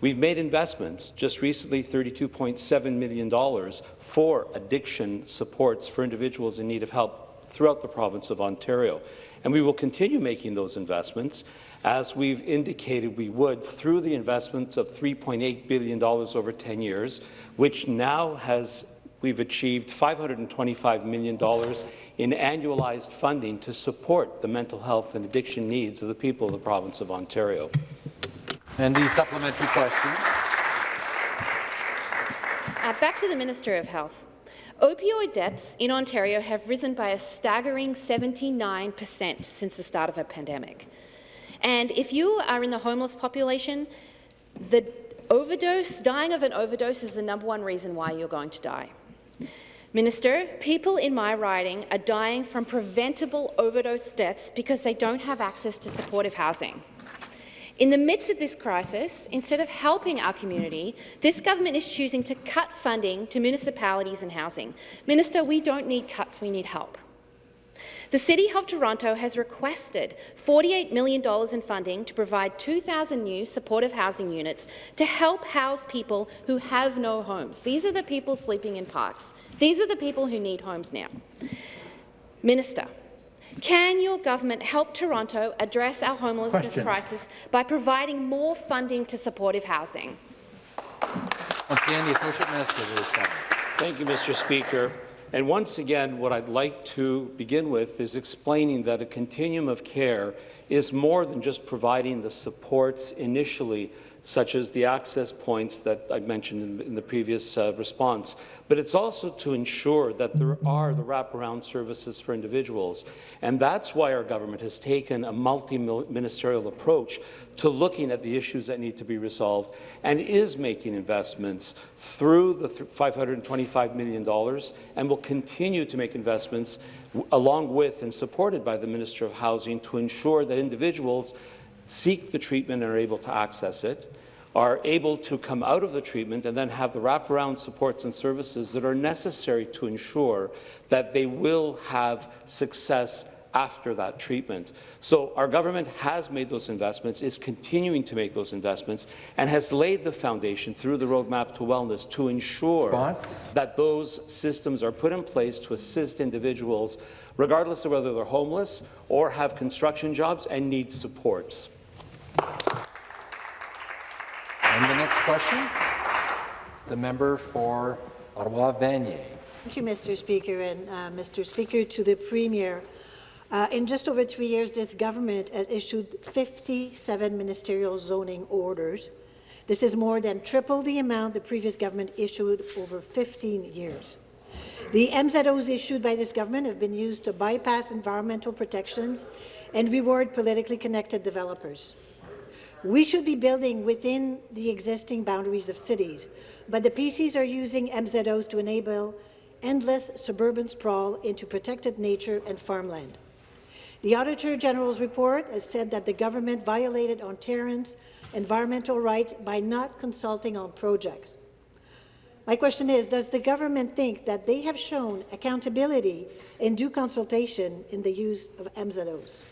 We've made investments, just recently $32.7 million for addiction supports for individuals in need of help throughout the province of Ontario. And we will continue making those investments as we've indicated we would through the investments of $3.8 billion over 10 years, which now has we've achieved $525 million in annualized funding to support the mental health and addiction needs of the people of the province of Ontario. And the supplementary question. Uh, back to the Minister of Health. Opioid deaths in Ontario have risen by a staggering 79 per cent since the start of a pandemic. And if you are in the homeless population, the overdose, dying of an overdose is the number one reason why you're going to die. Minister, people in my riding are dying from preventable overdose deaths because they don't have access to supportive housing. In the midst of this crisis, instead of helping our community, this government is choosing to cut funding to municipalities and housing. Minister, we don't need cuts, we need help. The City of Toronto has requested $48 million in funding to provide 2,000 new supportive housing units to help house people who have no homes. These are the people sleeping in parks. These are the people who need homes now. Minister, can your government help Toronto address our homelessness Question. crisis by providing more funding to supportive housing? Once again, the Associate Minister will respond. Thank you, Mr. Speaker. And once again, what I'd like to begin with is explaining that a continuum of care is more than just providing the supports initially such as the access points that I mentioned in, in the previous uh, response. But it's also to ensure that there are the wraparound services for individuals. And that's why our government has taken a multi-ministerial approach to looking at the issues that need to be resolved and is making investments through the $525 million and will continue to make investments along with and supported by the Minister of Housing to ensure that individuals seek the treatment and are able to access it, are able to come out of the treatment and then have the wraparound supports and services that are necessary to ensure that they will have success after that treatment. So our government has made those investments, is continuing to make those investments, and has laid the foundation through the Roadmap to Wellness to ensure Response? that those systems are put in place to assist individuals, regardless of whether they're homeless or have construction jobs and need supports. And the next question, the member for Ottawa Vanier. Thank you, Mr. Speaker, and uh, Mr. Speaker, to the Premier. Uh, in just over three years, this government has issued 57 ministerial zoning orders. This is more than triple the amount the previous government issued over 15 years. The MZOs issued by this government have been used to bypass environmental protections and reward politically connected developers. We should be building within the existing boundaries of cities, but the PCs are using MZOs to enable endless suburban sprawl into protected nature and farmland. The Auditor General's report has said that the government violated Ontarians' environmental rights by not consulting on projects. My question is, does the government think that they have shown accountability and due consultation in the use of MZOs?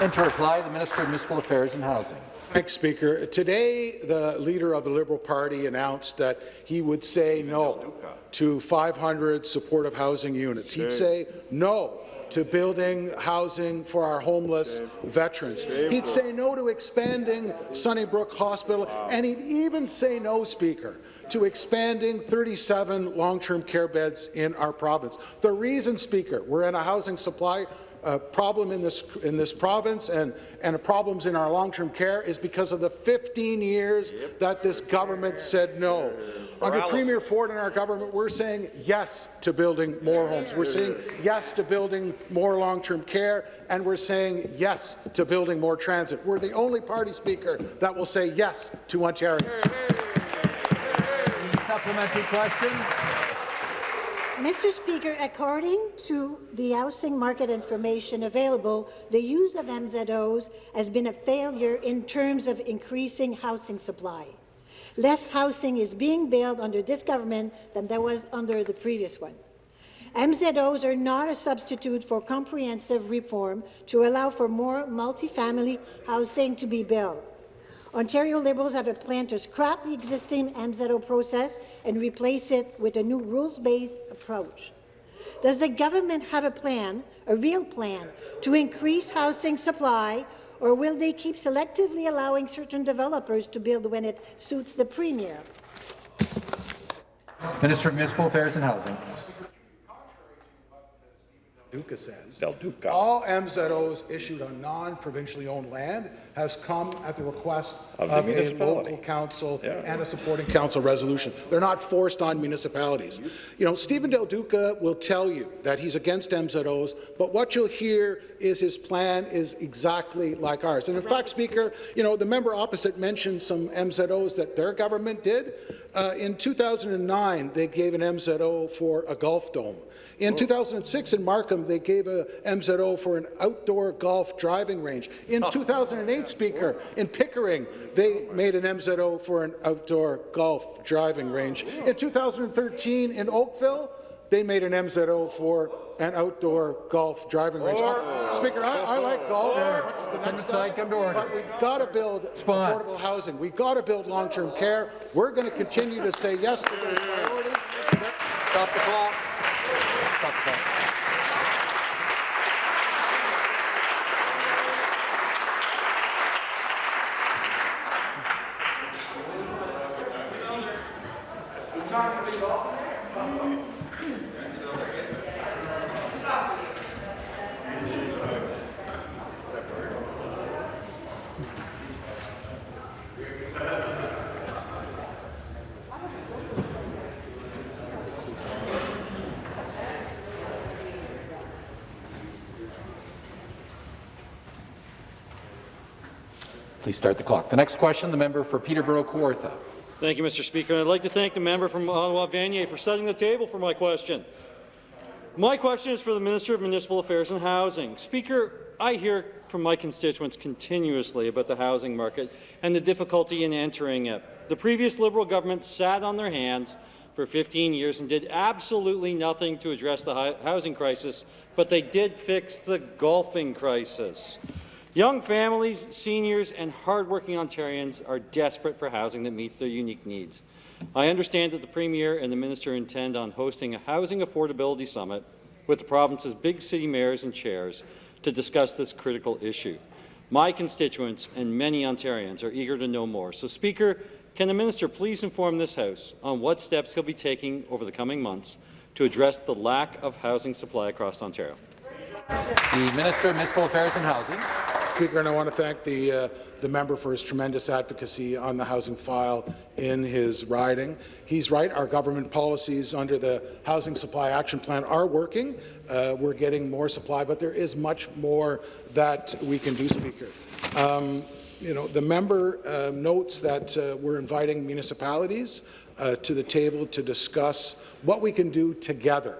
And to reply, the Minister of Municipal Affairs and Housing. Thanks, Speaker. Today, the leader of the Liberal Party announced that he would say no to 500 supportive housing units. He'd say no to building housing for our homeless veterans. He'd say no to expanding Sunnybrook Hospital, and he'd even say no, Speaker, to expanding 37 long-term care beds in our province. The reason, Speaker, we're in a housing supply uh, problem in this in this province and and problems in our long-term care is because of the 15 years yep. that this government said no. Under Premier Ford and our government, we're saying yes to building more homes. We're saying yes to building more long-term care, and we're saying yes to building more transit. We're the only party speaker that will say yes to Ontarians. Supplementary question. Mr. Speaker, according to the housing market information available, the use of MZOs has been a failure in terms of increasing housing supply. Less housing is being built under this government than there was under the previous one. MZOs are not a substitute for comprehensive reform to allow for more multifamily housing to be built. Ontario Liberals have a plan to scrap the existing MZO process and replace it with a new rules-based approach. Does the government have a plan, a real plan, to increase housing supply, or will they keep selectively allowing certain developers to build when it suits the Premier? Minister of Municipal Affairs and Housing. Duca says. Del Duca. All MZOs issued on non-provincially owned land has come at the request Of of, the a local council Yeah. and a supporting council resolution. They're not forced on municipalities. You know, Stephen Del Duca will tell you that he's against MZOs, but what you'll hear is his plan is exactly like ours. And in fact, Speaker, you know, the member opposite mentioned some MZOs that their government did. Uh, in 2009, they gave an MZO for a golf dome. In 2006 in Markham, they gave a MZO for an outdoor golf driving range. In 2008, Speaker, in Pickering, they made an MZO for an outdoor golf driving range. In 2013 in Oakville, they made an MZO for an outdoor golf driving range. Uh, Speaker, I, I like golf as much as the next guy, but we've got to build affordable housing. We've got to build long-term care. We're going to continue to say yes to those priorities. Stop the clock. Stop the clock. Please start the clock. The next question, the member for Peterborough Kawartha. Thank you, Mr. Speaker. I'd like to thank the member from Ottawa Vanier for setting the table for my question. My question is for the Minister of Municipal Affairs and Housing. Speaker, I hear from my constituents continuously about the housing market and the difficulty in entering it. The previous Liberal government sat on their hands for 15 years and did absolutely nothing to address the housing crisis, but they did fix the golfing crisis. Young families, seniors, and hardworking Ontarians are desperate for housing that meets their unique needs. I understand that the Premier and the Minister intend on hosting a housing affordability summit with the province's big city mayors and chairs to discuss this critical issue. My constituents and many Ontarians are eager to know more. So, Speaker, can the Minister please inform this House on what steps he'll be taking over the coming months to address the lack of housing supply across Ontario? The Minister of Municipal Affairs and Housing. Speaker, and I want to thank the, uh, the member for his tremendous advocacy on the housing file in his riding. He's right, our government policies under the Housing Supply Action Plan are working. Uh, we're getting more supply, but there is much more that we can do, Speaker. Um, you know, the member uh, notes that uh, we're inviting municipalities uh, to the table to discuss what we can do together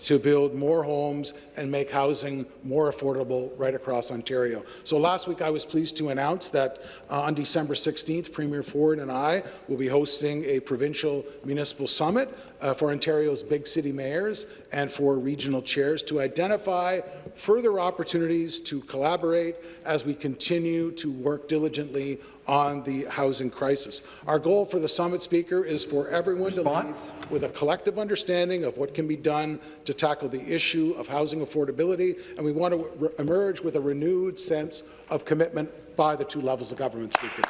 to build more homes and make housing more affordable right across Ontario. So last week I was pleased to announce that uh, on December 16th, Premier Ford and I will be hosting a provincial municipal summit uh, for Ontario's big city mayors and for regional chairs to identify further opportunities to collaborate as we continue to work diligently on the housing crisis. Our goal for the summit, Speaker, is for everyone Response? to leave with a collective understanding of what can be done to tackle the issue of housing affordability, and we want to emerge with a renewed sense of commitment by the two levels of government, Speaker.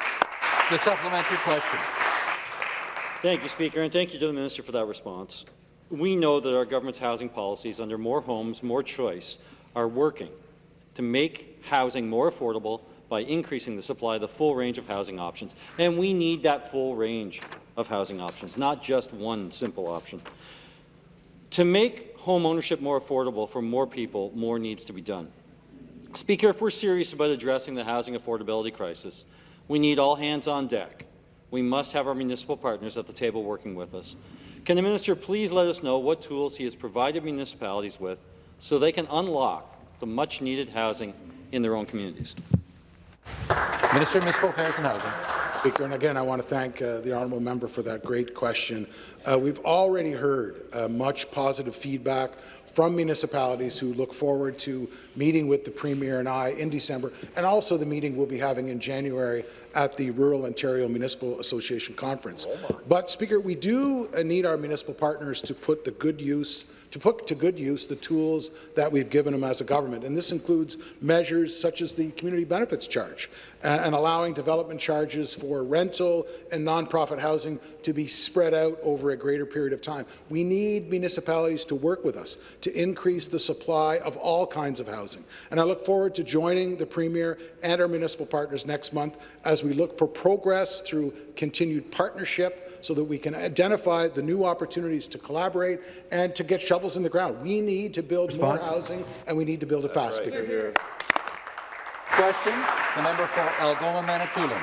The supplementary question. Thank you, Speaker, and thank you to the Minister for that response. We know that our government's housing policies under More Homes, More Choice are working to make housing more affordable by increasing the supply of the full range of housing options. And we need that full range of housing options, not just one simple option. To make home ownership more affordable for more people, more needs to be done. Speaker, if we're serious about addressing the housing affordability crisis, we need all hands on deck. We must have our municipal partners at the table working with us. Can the minister please let us know what tools he has provided municipalities with so they can unlock the much-needed housing in their own communities? Minister of Municipal Affairs and Housing. Speaker, and again, I want to thank uh, the honourable member for that great question. Uh, we've already heard uh, much positive feedback from municipalities who look forward to meeting with the Premier and I in December, and also the meeting we'll be having in January at the Rural Ontario Municipal Association Conference. But, Speaker, we do uh, need our municipal partners to put the good use to put to good use the tools that we've given them as a government. And this includes measures such as the community benefits charge and allowing development charges for rental and nonprofit housing to be spread out over a greater period of time. We need municipalities to work with us to increase the supply of all kinds of housing. And I look forward to joining the Premier and our municipal partners next month as we look for progress through continued partnership so that we can identify the new opportunities to collaborate and to get shovels in the ground. We need to build Response? more housing, and we need to build it fast, Right, here. Question, the member for Algoma Manitoulin.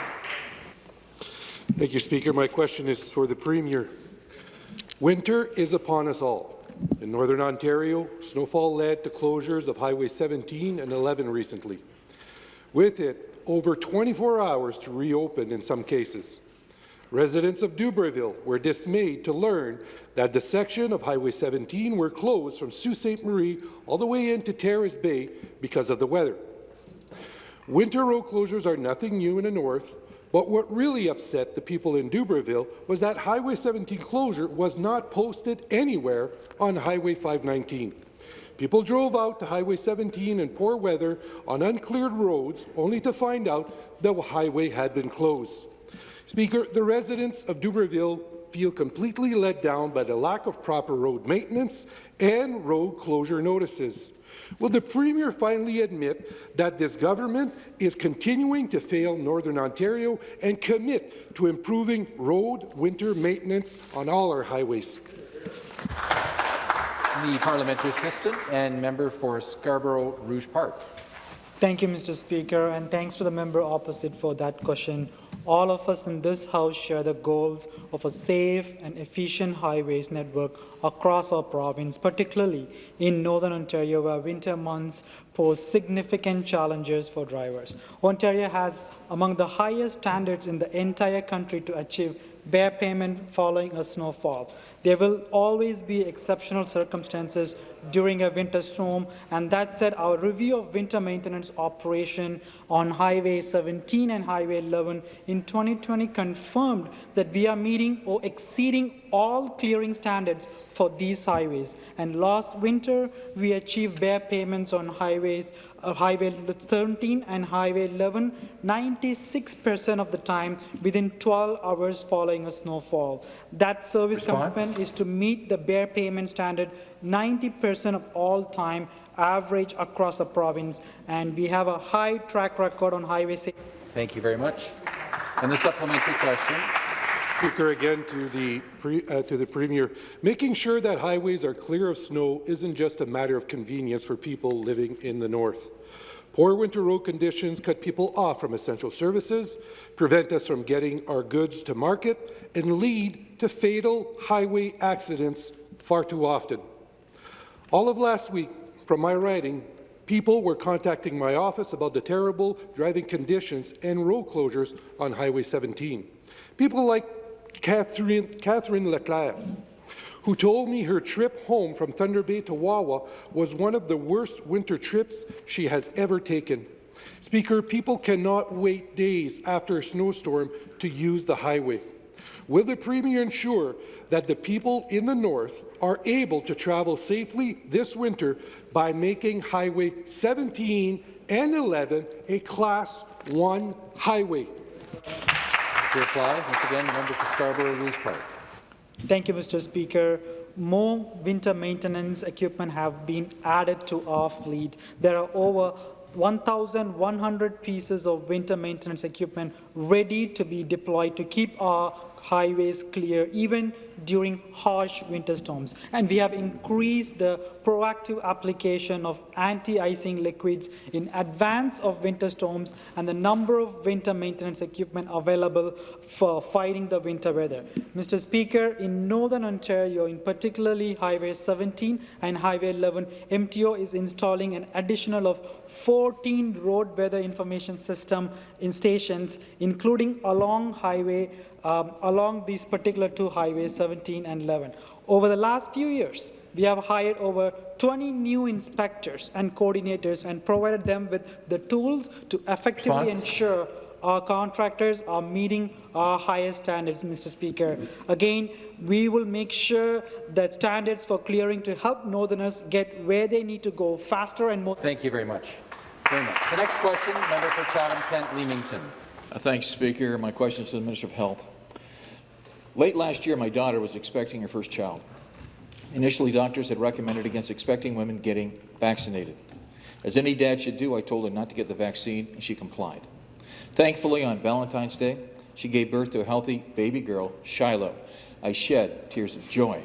Thank you, Speaker. My question is for the Premier. Winter is upon us all. In Northern Ontario, snowfall led to closures of Highway 17 and 11 recently. With it, over 24 hours to reopen in some cases. Residents of Dubreuilville were dismayed to learn that the section of Highway 17 were closed from Sault Ste. Marie all the way into Terrace Bay because of the weather. Winter road closures are nothing new in the north, but what really upset the people in Dubreuilville was that Highway 17 closure was not posted anywhere on Highway 519. People drove out to Highway 17 in poor weather on uncleared roads only to find out the highway had been closed. Speaker, the residents of Dubreuilville feel completely let down by the lack of proper road maintenance and road closure notices. Will the Premier finally admit that this government is continuing to fail Northern Ontario and commit to improving road winter maintenance on all our highways? The parliamentary assistant and member for Scarborough Rouge Park. Thank you, Mr. Speaker, and thanks to the member opposite for that question. All of us in this House share the goals of a safe and efficient highways network across our province, particularly in Northern Ontario, where winter months pose significant challenges for drivers. Ontario has among the highest standards in the entire country to achieve bare payment following a snowfall. There will always be exceptional circumstances during a winter storm, and that said, our review of winter maintenance operation on Highway 17 and Highway 11 in 2020 confirmed that we are meeting or exceeding all clearing standards for these highways. And last winter, we achieved bare payments on highways, uh, Highway 17 and Highway 11, 96% of the time within 12 hours following a snowfall. That service Response? commitment is to meet the bare payment standard 90% of all time average across the province, and we have a high track record on highway safety. Thank you very much. And the supplementary question. Speaker, again to the, pre, uh, to the Premier, making sure that highways are clear of snow isn't just a matter of convenience for people living in the north. Poor winter road conditions cut people off from essential services, prevent us from getting our goods to market, and lead to fatal highway accidents far too often. All of last week, from my writing, people were contacting my office about the terrible driving conditions and road closures on Highway 17. People like Catherine, Catherine Leclerc, who told me her trip home from Thunder Bay to Wawa was one of the worst winter trips she has ever taken. Speaker, people cannot wait days after a snowstorm to use the highway. Will the Premier ensure that the people in the north are able to travel safely this winter by making Highway 17 and 11 a Class 1 highway? To reply, once again, the member for Scarborough Rouge Park. Thank you, Mr. Speaker. More winter maintenance equipment have been added to our fleet. There are over 1,100 pieces of winter maintenance equipment ready to be deployed to keep our highways clear even during harsh winter storms. And we have increased the proactive application of anti-icing liquids in advance of winter storms and the number of winter maintenance equipment available for fighting the winter weather. Mr. Speaker, in Northern Ontario, in particularly Highway 17 and Highway 11, MTO is installing an additional of 14 road weather information system in stations, including along highway um, along these particular two highways, 17 and 11. Over the last few years, we have hired over 20 new inspectors and coordinators and provided them with the tools to effectively Response? ensure our contractors are meeting our highest standards, Mr. Speaker. Again, we will make sure that standards for clearing to help Northerners get where they need to go faster and more. Thank you very much. Very much. The next question, member for Chatham-Kent Leamington. Uh, Thanks, Speaker. My question is to the Minister of Health. Late last year, my daughter was expecting her first child. Initially, doctors had recommended against expecting women getting vaccinated. As any dad should do, I told her not to get the vaccine, and she complied. Thankfully, on Valentine's Day, she gave birth to a healthy baby girl, Shiloh. I shed tears of joy.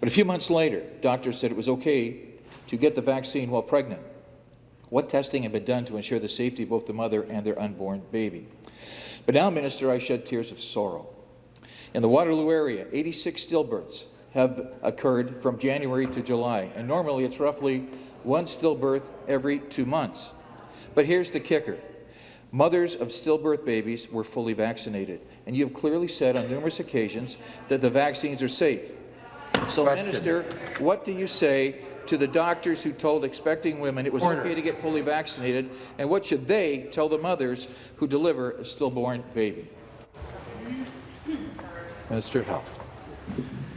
But a few months later, doctors said it was okay to get the vaccine while pregnant. What testing had been done to ensure the safety of both the mother and their unborn baby? But now, Minister, I shed tears of sorrow. In the Waterloo area, 86 stillbirths have occurred from January to July, and normally it's roughly one stillbirth every two months. But here's the kicker. Mothers of stillbirth babies were fully vaccinated, and you have clearly said on numerous occasions that the vaccines are safe. So, Question. Minister, what do you say to the doctors who told expecting women it was Order. okay to get fully vaccinated, and what should they tell the mothers who deliver a stillborn baby? Minister of Health.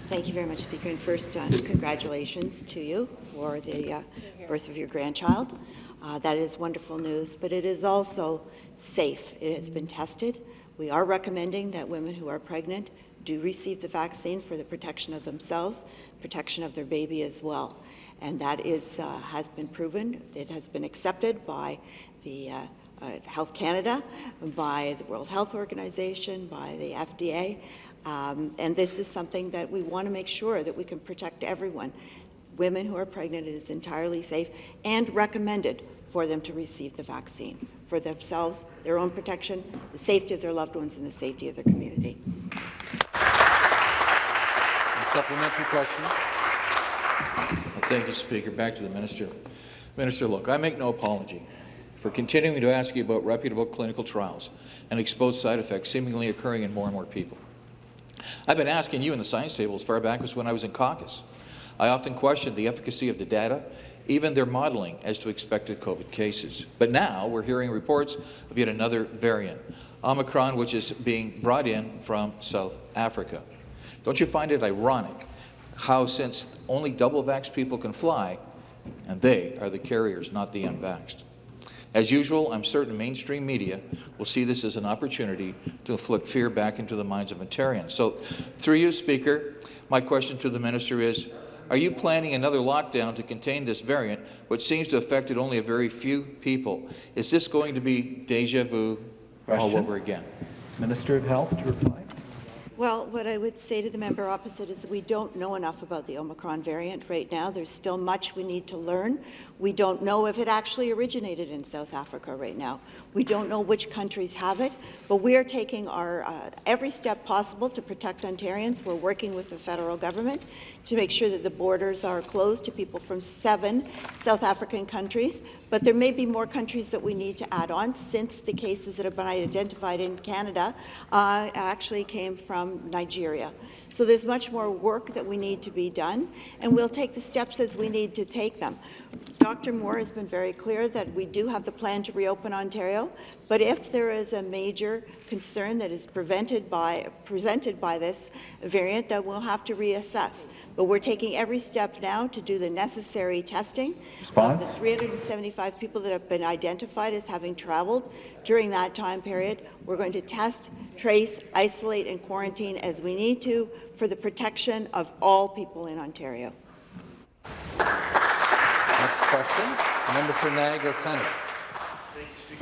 Thank you very much, Speaker. And first, uh, congratulations to you for the uh, birth of your grandchild. Uh, that is wonderful news, but it is also safe. It has been tested. We are recommending that women who are pregnant do receive the vaccine for the protection of themselves, protection of their baby as well. And that is, uh, has been proven. It has been accepted by the uh, uh, Health Canada, by the World Health Organization, by the FDA. Um, and this is something that we want to make sure that we can protect everyone. Women who are pregnant, it is entirely safe and recommended for them to receive the vaccine for themselves, their own protection, the safety of their loved ones, and the safety of their community. A supplementary question. Thank you, Speaker. Back to the Minister. Minister, look, I make no apology for continuing to ask you about reputable clinical trials and exposed side effects seemingly occurring in more and more people. I've been asking you in the science table as far back as when I was in caucus. I often questioned the efficacy of the data, even their modeling as to expected COVID cases. But now we're hearing reports of yet another variant, Omicron, which is being brought in from South Africa. Don't you find it ironic how, since only double-vaxxed people can fly, and they are the carriers, not the unvaxxed? As usual, I'm certain mainstream media will see this as an opportunity to inflict fear back into the minds of Ontarians. So, through you, Speaker, my question to the minister is, are you planning another lockdown to contain this variant, which seems to have affected only a very few people? Is this going to be deja vu all over again? Minister of Health to reply. Well, what I would say to the member opposite is that we don't know enough about the Omicron variant right now. There's still much we need to learn. We don't know if it actually originated in South Africa right now. We don't know which countries have it, but we are taking our uh, every step possible to protect Ontarians. We're working with the federal government to make sure that the borders are closed to people from seven South African countries, but there may be more countries that we need to add on since the cases that have been identified in Canada uh, actually came from Nigeria. So there's much more work that we need to be done, and we'll take the steps as we need to take them. Dr. Moore has been very clear that we do have the plan to reopen Ontario, but if there is a major concern that is prevented by, presented by this variant, then we'll have to reassess. But we're taking every step now to do the necessary testing. Response? Of the 375 people that have been identified as having traveled during that time period, we're going to test, trace, isolate, and quarantine as we need to for the protection of all people in Ontario. Next question, member for Niagara Centre.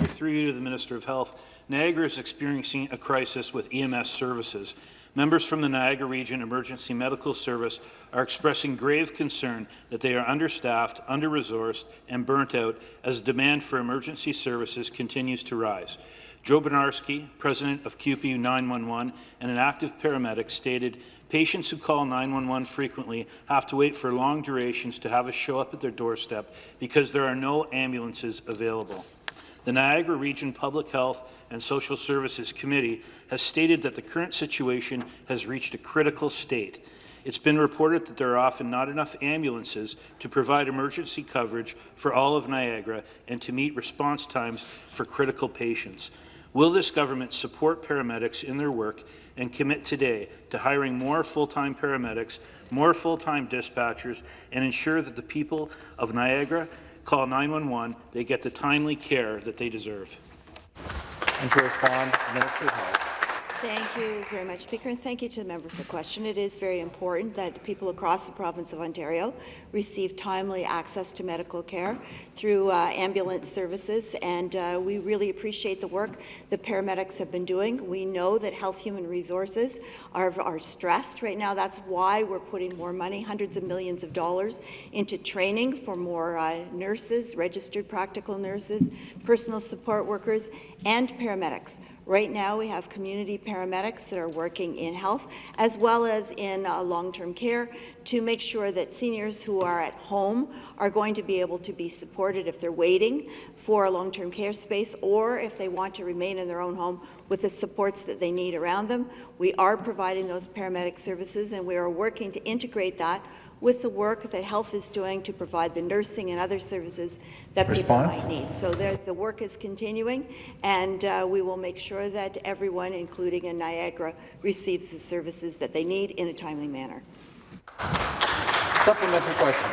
Through you to the Minister of Health, Niagara is experiencing a crisis with EMS services. Members from the Niagara Region Emergency Medical Service are expressing grave concern that they are understaffed, under-resourced, and burnt out as demand for emergency services continues to rise. Joe Benarski, president of QPU 911 and an active paramedic, stated, Patients who call 911 frequently have to wait for long durations to have us show up at their doorstep because there are no ambulances available. The Niagara Region Public Health and Social Services Committee has stated that the current situation has reached a critical state. It's been reported that there are often not enough ambulances to provide emergency coverage for all of Niagara and to meet response times for critical patients. Will this government support paramedics in their work and commit today to hiring more full-time paramedics, more full-time dispatchers, and ensure that the people of Niagara call 911, they get the timely care that they deserve? And to respond, Minister of Health. Thank you very much, Speaker, and thank you to the member for the question. It is very important that people across the province of Ontario receive timely access to medical care through uh, ambulance services, and uh, we really appreciate the work the paramedics have been doing. We know that Health Human Resources are, are stressed right now. That's why we're putting more money, hundreds of millions of dollars, into training for more uh, nurses, registered practical nurses, personal support workers, and paramedics. Right now, we have community paramedics that are working in health as well as in uh, long-term care to make sure that seniors who are at home are going to be able to be supported if they're waiting for a long-term care space or if they want to remain in their own home with the supports that they need around them. We are providing those paramedic services and we are working to integrate that with the work that health is doing to provide the nursing and other services that Response? people might need. So there, the work is continuing, and uh, we will make sure that everyone, including in Niagara, receives the services that they need in a timely manner. Supplementary question.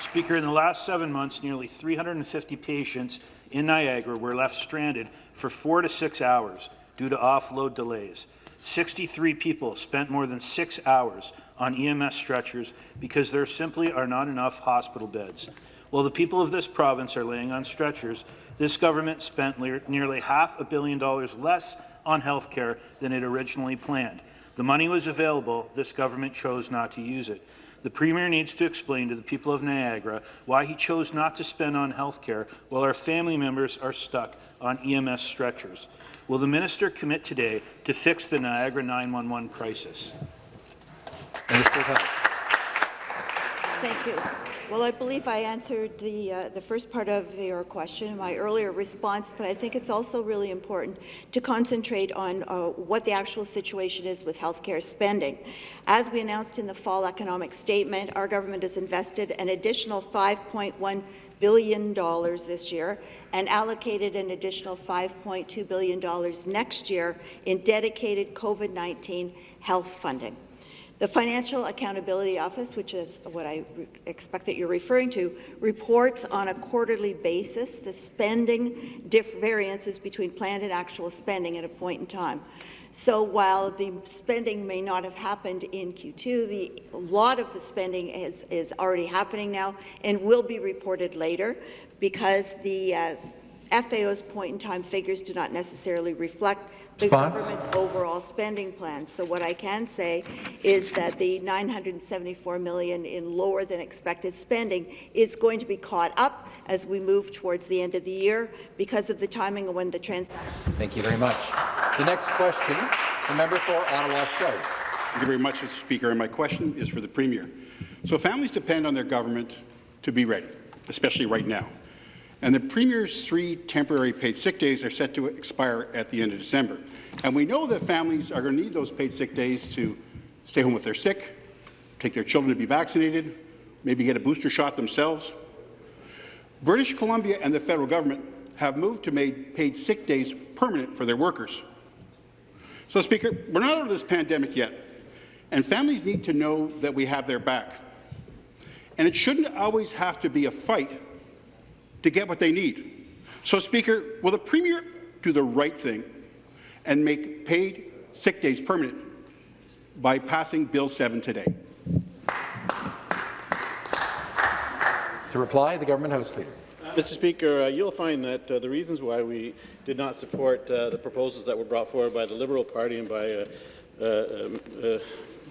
Speaker, in the last seven months, nearly 350 patients in Niagara were left stranded for four to six hours due to offload delays. 63 people spent more than six hours on EMS stretchers because there simply are not enough hospital beds. While the people of this province are laying on stretchers, this government spent nearly half a billion dollars less on health care than it originally planned. The money was available, this government chose not to use it. The Premier needs to explain to the people of Niagara why he chose not to spend on health care while our family members are stuck on EMS stretchers. Will the minister commit today to fix the Niagara 911 crisis? Minister of Health. Thank you. Well, I believe I answered the, uh, the first part of your question in my earlier response, but I think it's also really important to concentrate on uh, what the actual situation is with healthcare spending. As we announced in the fall economic statement, our government has invested an additional 5.1 billion dollars this year and allocated an additional 5.2 billion dollars next year in dedicated COVID-19 health funding. The Financial Accountability Office, which is what I expect that you're referring to, reports on a quarterly basis the spending variances between planned and actual spending at a point in time. So while the spending may not have happened in Q2, the, a lot of the spending is, is already happening now and will be reported later because the uh, FAO's point-in-time figures do not necessarily reflect the Response? government's overall spending plan. So what I can say is that the 974 million in lower than expected spending is going to be caught up as we move towards the end of the year because of the timing of when the transaction. Thank you very much. The next question, the member for Ottawa South. Thank you very much, Mr. Speaker. And my question is for the Premier. So families depend on their government to be ready, especially right now. And the Premier's three temporary paid sick days are set to expire at the end of December. And we know that families are going to need those paid sick days to stay home if they're sick, take their children to be vaccinated, maybe get a booster shot themselves. British Columbia and the federal government have moved to make paid sick days permanent for their workers. So, Speaker, we're not out of this pandemic yet, and families need to know that we have their back. And it shouldn't always have to be a fight to get what they need. So, Speaker, will the Premier do the right thing and make paid sick days permanent by passing Bill 7 today? To reply, the Government House Leader. Mr. Speaker, uh, you'll find that uh, the reasons why we did not support uh, the proposals that were brought forward by the Liberal Party and by uh, uh, um, uh,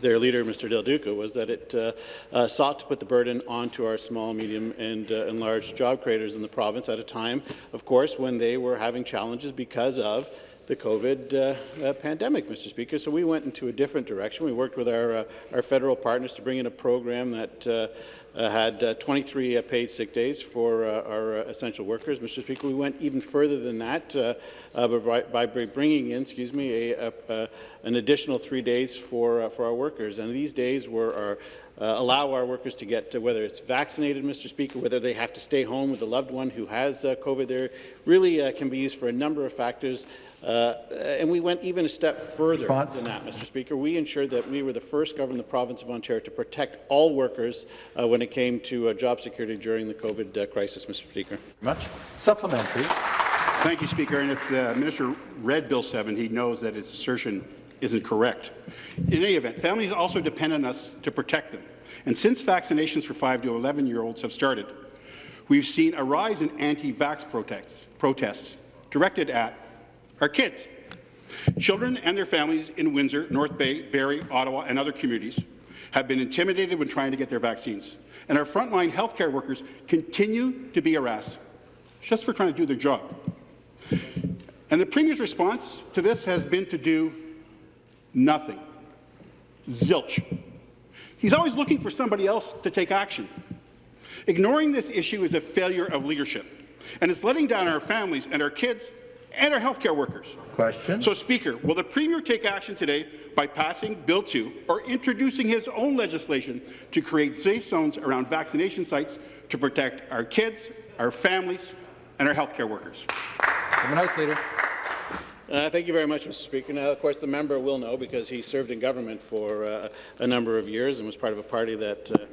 their leader, Mr. Del Duca, was that it uh, uh, sought to put the burden onto our small, medium, and, uh, and large job creators in the province at a time, of course, when they were having challenges because of the COVID uh, uh, pandemic, Mr. Speaker. So we went into a different direction. We worked with our, uh, our federal partners to bring in a program that had uh, 23 uh, paid sick days for uh, our uh, essential workers. Mr. Speaker, we went even further than that uh, uh, by, by bringing in, excuse me, a, a, a, an additional three days for, uh, for our workers. And these days were our, uh, allow our workers to get, to whether it's vaccinated, Mr. Speaker, whether they have to stay home with a loved one who has uh, COVID there, really uh, can be used for a number of factors. Uh, and we went even a step further Response. than that, Mr. Speaker. We ensured that we were the first government in the province of Ontario to protect all workers uh, when it came to uh, job security during the COVID uh, crisis, Mr. Speaker. Much. Supplementary. Thank you, Speaker. And if the Minister read Bill 7, he knows that his assertion isn't correct. In any event, families also depend on us to protect them. And since vaccinations for 5 to 11-year-olds have started, we've seen a rise in anti-vax protests, protests directed at our kids. Children and their families in Windsor, North Bay, Barrie, Ottawa, and other communities have been intimidated when trying to get their vaccines. And our frontline healthcare workers continue to be harassed just for trying to do their job. And the Premier's response to this has been to do nothing. Zilch. He's always looking for somebody else to take action. Ignoring this issue is a failure of leadership, and it's letting down our families and our kids and our healthcare workers. Question. So, Speaker, will the Premier take action today by passing Bill 2 or introducing his own legislation to create safe zones around vaccination sites to protect our kids, our families, and our healthcare workers? House Leader. Uh, thank you very much, Mr. Speaker. Now, of course, the member will know because he served in government for uh, a number of years and was part of a party that uh,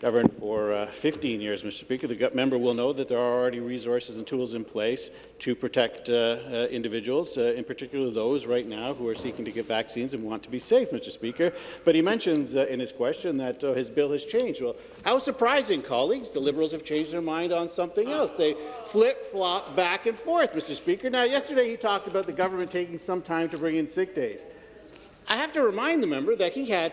governed for uh, 15 years, Mr. Speaker. The member will know that there are already resources and tools in place to protect uh, uh, individuals, uh, in particular those right now who are seeking to get vaccines and want to be safe, Mr. Speaker. But he mentions uh, in his question that his bill has changed. Well, how surprising, colleagues. The Liberals have changed their mind on something else. They flip-flop back and forth, Mr. Speaker. Now, yesterday he talked about the government taking some time to bring in sick days. I have to remind the member that he had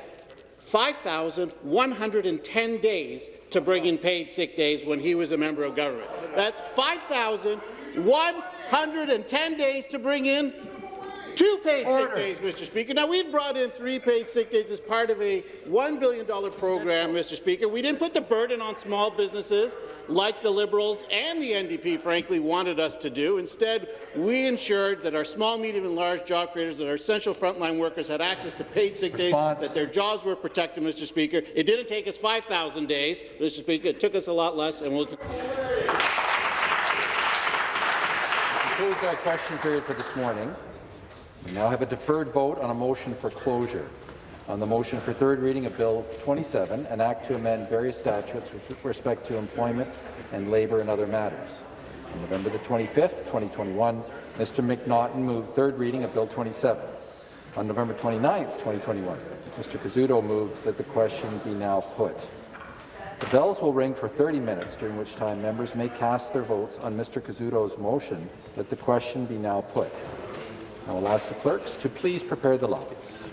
5,110 days to bring in paid sick days when he was a member of government. That's 5,110 days to bring in two paid Order. sick days, Mr. Speaker. Now, we've brought in three paid sick days as part of a $1 billion program, Mr. Speaker. We didn't put the burden on small businesses like the Liberals and the NDP, frankly, wanted us to do. Instead, we ensured that our small, medium, and large job creators, that our essential frontline workers had access to paid sick Response. days, that their jobs were protected, Mr. Speaker. It didn't take us 5,000 days, Mr. Speaker. It took us a lot less, and we'll concludes our question period for this morning. We now have a deferred vote on a motion for closure. On the motion for third reading of Bill 27, an act to amend various statutes with respect to employment and labour and other matters. On November the 25th, 2021, Mr. McNaughton moved third reading of Bill 27. On November 29th, 2021, Mr. Kazuto moved that the question be now put. The bells will ring for 30 minutes, during which time members may cast their votes on Mr. Kazuto's motion that the question be now put. I will ask the clerks to please prepare the lobbies.